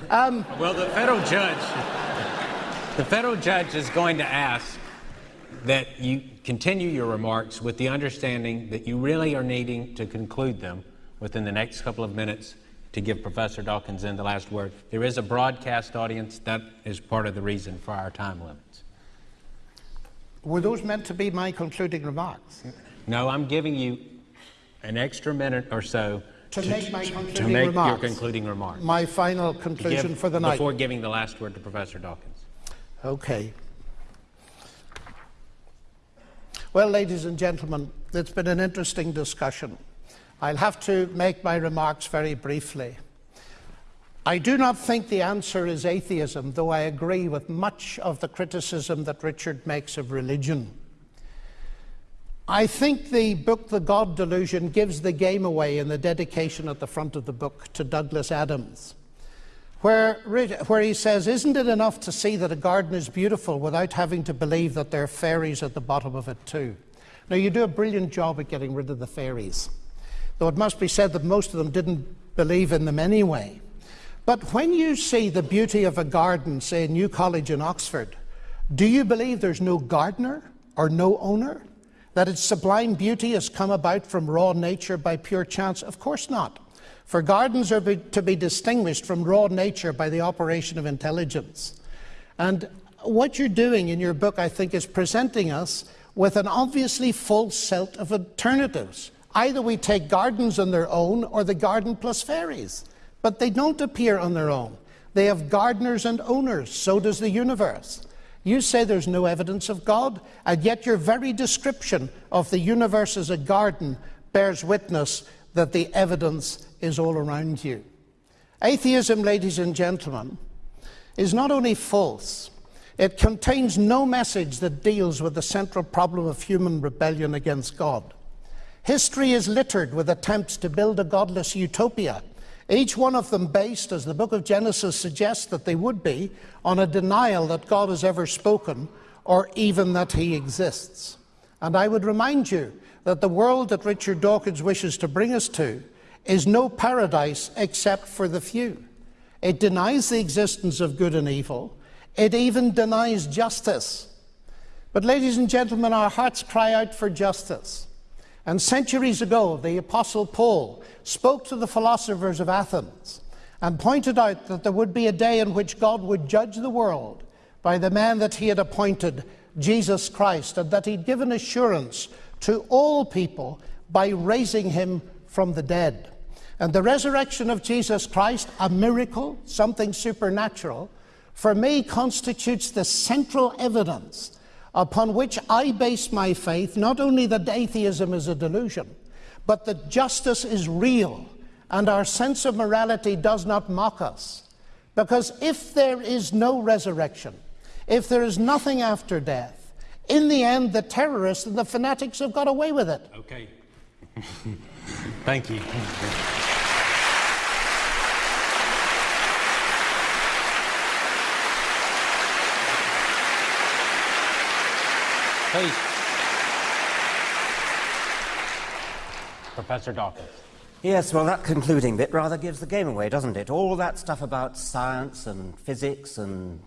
Um, well, the federal judge, the federal judge is going to ask that you continue your remarks with the understanding that you really are needing to conclude them within the next couple of minutes to give Professor Dawkins in the last word. There is a broadcast audience. That is part of the reason for our time limits. Were those meant to be my concluding remarks? No, I'm giving you an extra minute or so to, to make my concluding to make remarks. your concluding remark. My final conclusion give, for the night. Before giving the last word to Professor Dawkins. Okay. Well, ladies and gentlemen, it's been an interesting discussion. I'll have to make my remarks very briefly. I do not think the answer is atheism, though I agree with much of the criticism that Richard makes of religion. I think the book, The God Delusion, gives the game away in the dedication at the front of the book to Douglas Adams, where, where he says, Isn't it enough to see that a garden is beautiful without having to believe that there are fairies at the bottom of it, too? Now, you do a brilliant job at getting rid of the fairies though it must be said that most of them didn't believe in them anyway. But when you see the beauty of a garden, say New College in Oxford, do you believe there's no gardener or no owner? That its sublime beauty has come about from raw nature by pure chance? Of course not. For gardens are be, to be distinguished from raw nature by the operation of intelligence. And what you're doing in your book, I think, is presenting us with an obviously false set of alternatives. Either we take gardens on their own or the garden plus fairies. But they don't appear on their own. They have gardeners and owners. So does the universe. You say there's no evidence of God, and yet your very description of the universe as a garden bears witness that the evidence is all around you. Atheism, ladies and gentlemen, is not only false, it contains no message that deals with the central problem of human rebellion against God. History is littered with attempts to build a godless utopia, each one of them based, as the book of Genesis suggests that they would be, on a denial that God has ever spoken or even that he exists. And I would remind you that the world that Richard Dawkins wishes to bring us to is no paradise except for the few. It denies the existence of good and evil. It even denies justice. But, ladies and gentlemen, our hearts cry out for justice. And centuries ago, the Apostle Paul spoke to the philosophers of Athens and pointed out that there would be a day in which God would judge the world by the man that he had appointed, Jesus Christ, and that he'd given assurance to all people by raising him from the dead. And the resurrection of Jesus Christ, a miracle, something supernatural, for me constitutes the central evidence upon which I base my faith, not only that atheism is a delusion, but that justice is real and our sense of morality does not mock us. Because if there is no resurrection, if there is nothing after death, in the end, the terrorists and the fanatics have got away with it. Okay. Thank you. Please. Professor Dawkins. Yes, well, that concluding bit rather gives the game away, doesn't it? All that stuff about science and physics and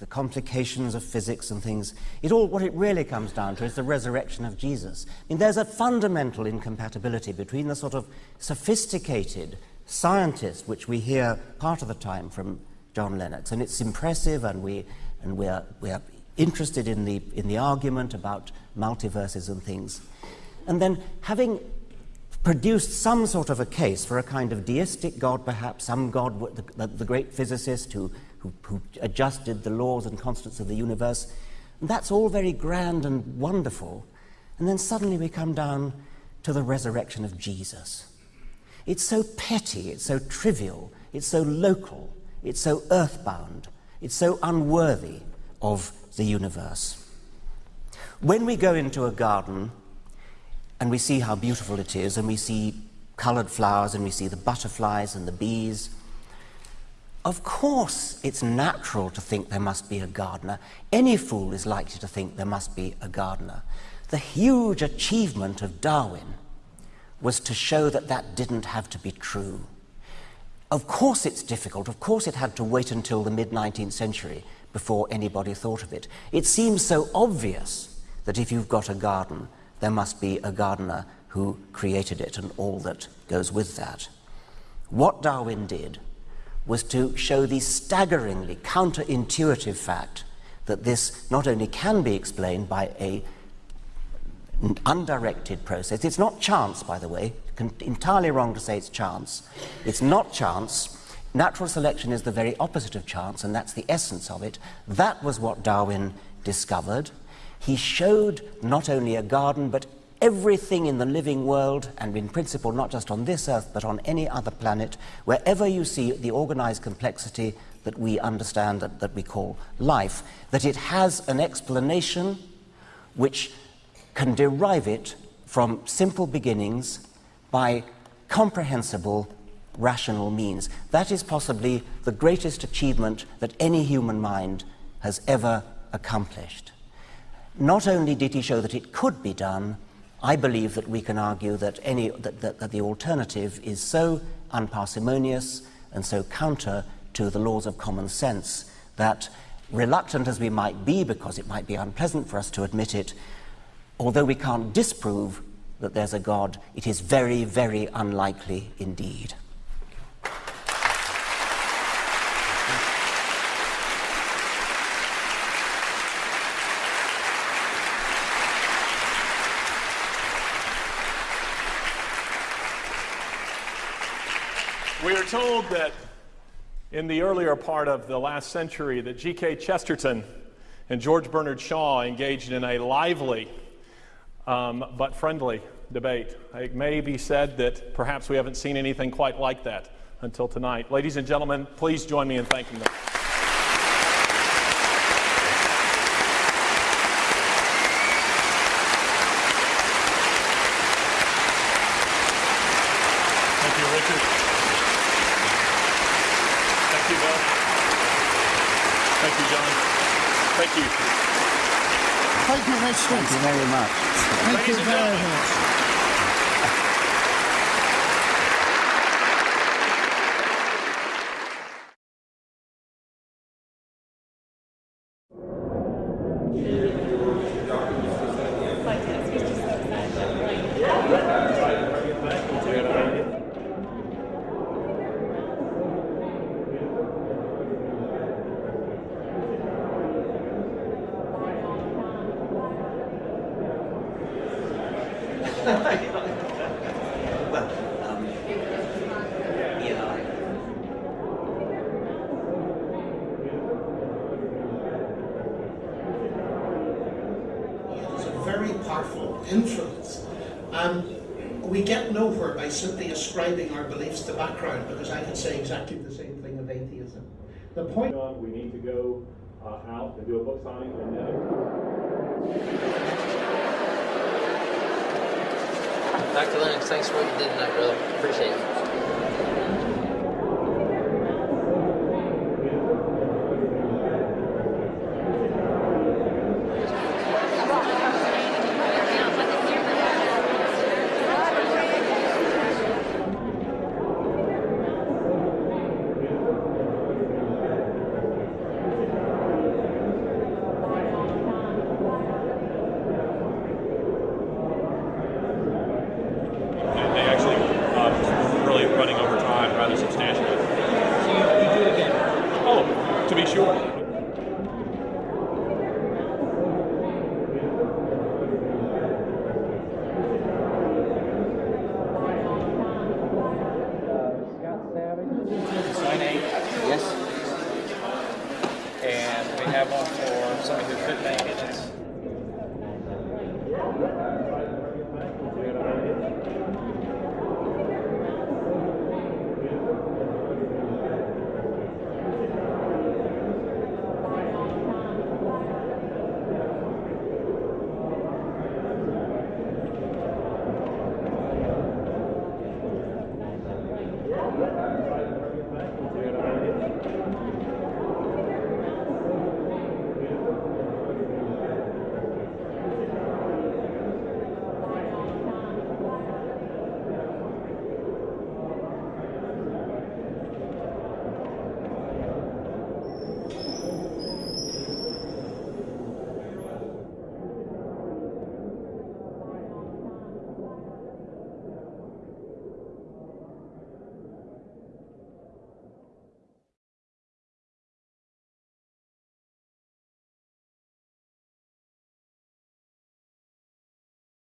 the complications of physics and things, it all, what it really comes down to is the resurrection of Jesus. I mean, there's a fundamental incompatibility between the sort of sophisticated scientist, which we hear part of the time from John Lennox, and it's impressive, and we, and we are, we are interested in the, in the argument about multiverses and things. And then having produced some sort of a case for a kind of deistic God, perhaps, some God, the, the, the great physicist who, who, who adjusted the laws and constants of the universe. And that's all very grand and wonderful. And then suddenly we come down to the resurrection of Jesus. It's so petty, it's so trivial, it's so local, it's so earthbound, it's so unworthy of the universe. When we go into a garden and we see how beautiful it is, and we see coloured flowers, and we see the butterflies and the bees, of course it's natural to think there must be a gardener. Any fool is likely to think there must be a gardener. The huge achievement of Darwin was to show that that didn't have to be true. Of course it's difficult. Of course it had to wait until the mid 19th century before anybody thought of it. It seems so obvious that if you've got a garden, there must be a gardener who created it and all that goes with that. What Darwin did was to show the staggeringly counterintuitive fact that this not only can be explained by a undirected process. It's not chance, by the way. Entirely wrong to say it's chance. It's not chance. Natural selection is the very opposite of chance, and that's the essence of it. That was what Darwin discovered. He showed not only a garden, but everything in the living world, and in principle, not just on this earth, but on any other planet, wherever you see the organized complexity that we understand, that, that we call life, that it has an explanation which can derive it from simple beginnings by comprehensible rational means. That is possibly the greatest achievement that any human mind has ever accomplished. Not only did he show that it could be done, I believe that we can argue that, any, that, that, that the alternative is so unparsimonious and so counter to the laws of common sense that, reluctant as we might be, because it might be unpleasant for us to admit it, although we can't disprove that there's a God, it is very, very unlikely indeed. We are told that in the earlier part of the last century that G.K. Chesterton and George Bernard Shaw engaged in a lively um, but friendly debate. It may be said that perhaps we haven't seen anything quite like that until tonight. Ladies and gentlemen, please join me in thanking them. Thank you, Richard. Thank you, Bill. Thank you, John. Thank you. Thank you, very much. Thank Ladies you very much. It's a very powerful influence. And we get nowhere by simply ascribing our beliefs to background, because I could say exactly the same thing of atheism. Point We need to go uh, out and do a book signing and then. Dr. Lennox, thanks for what you did tonight, brother. Appreciate it.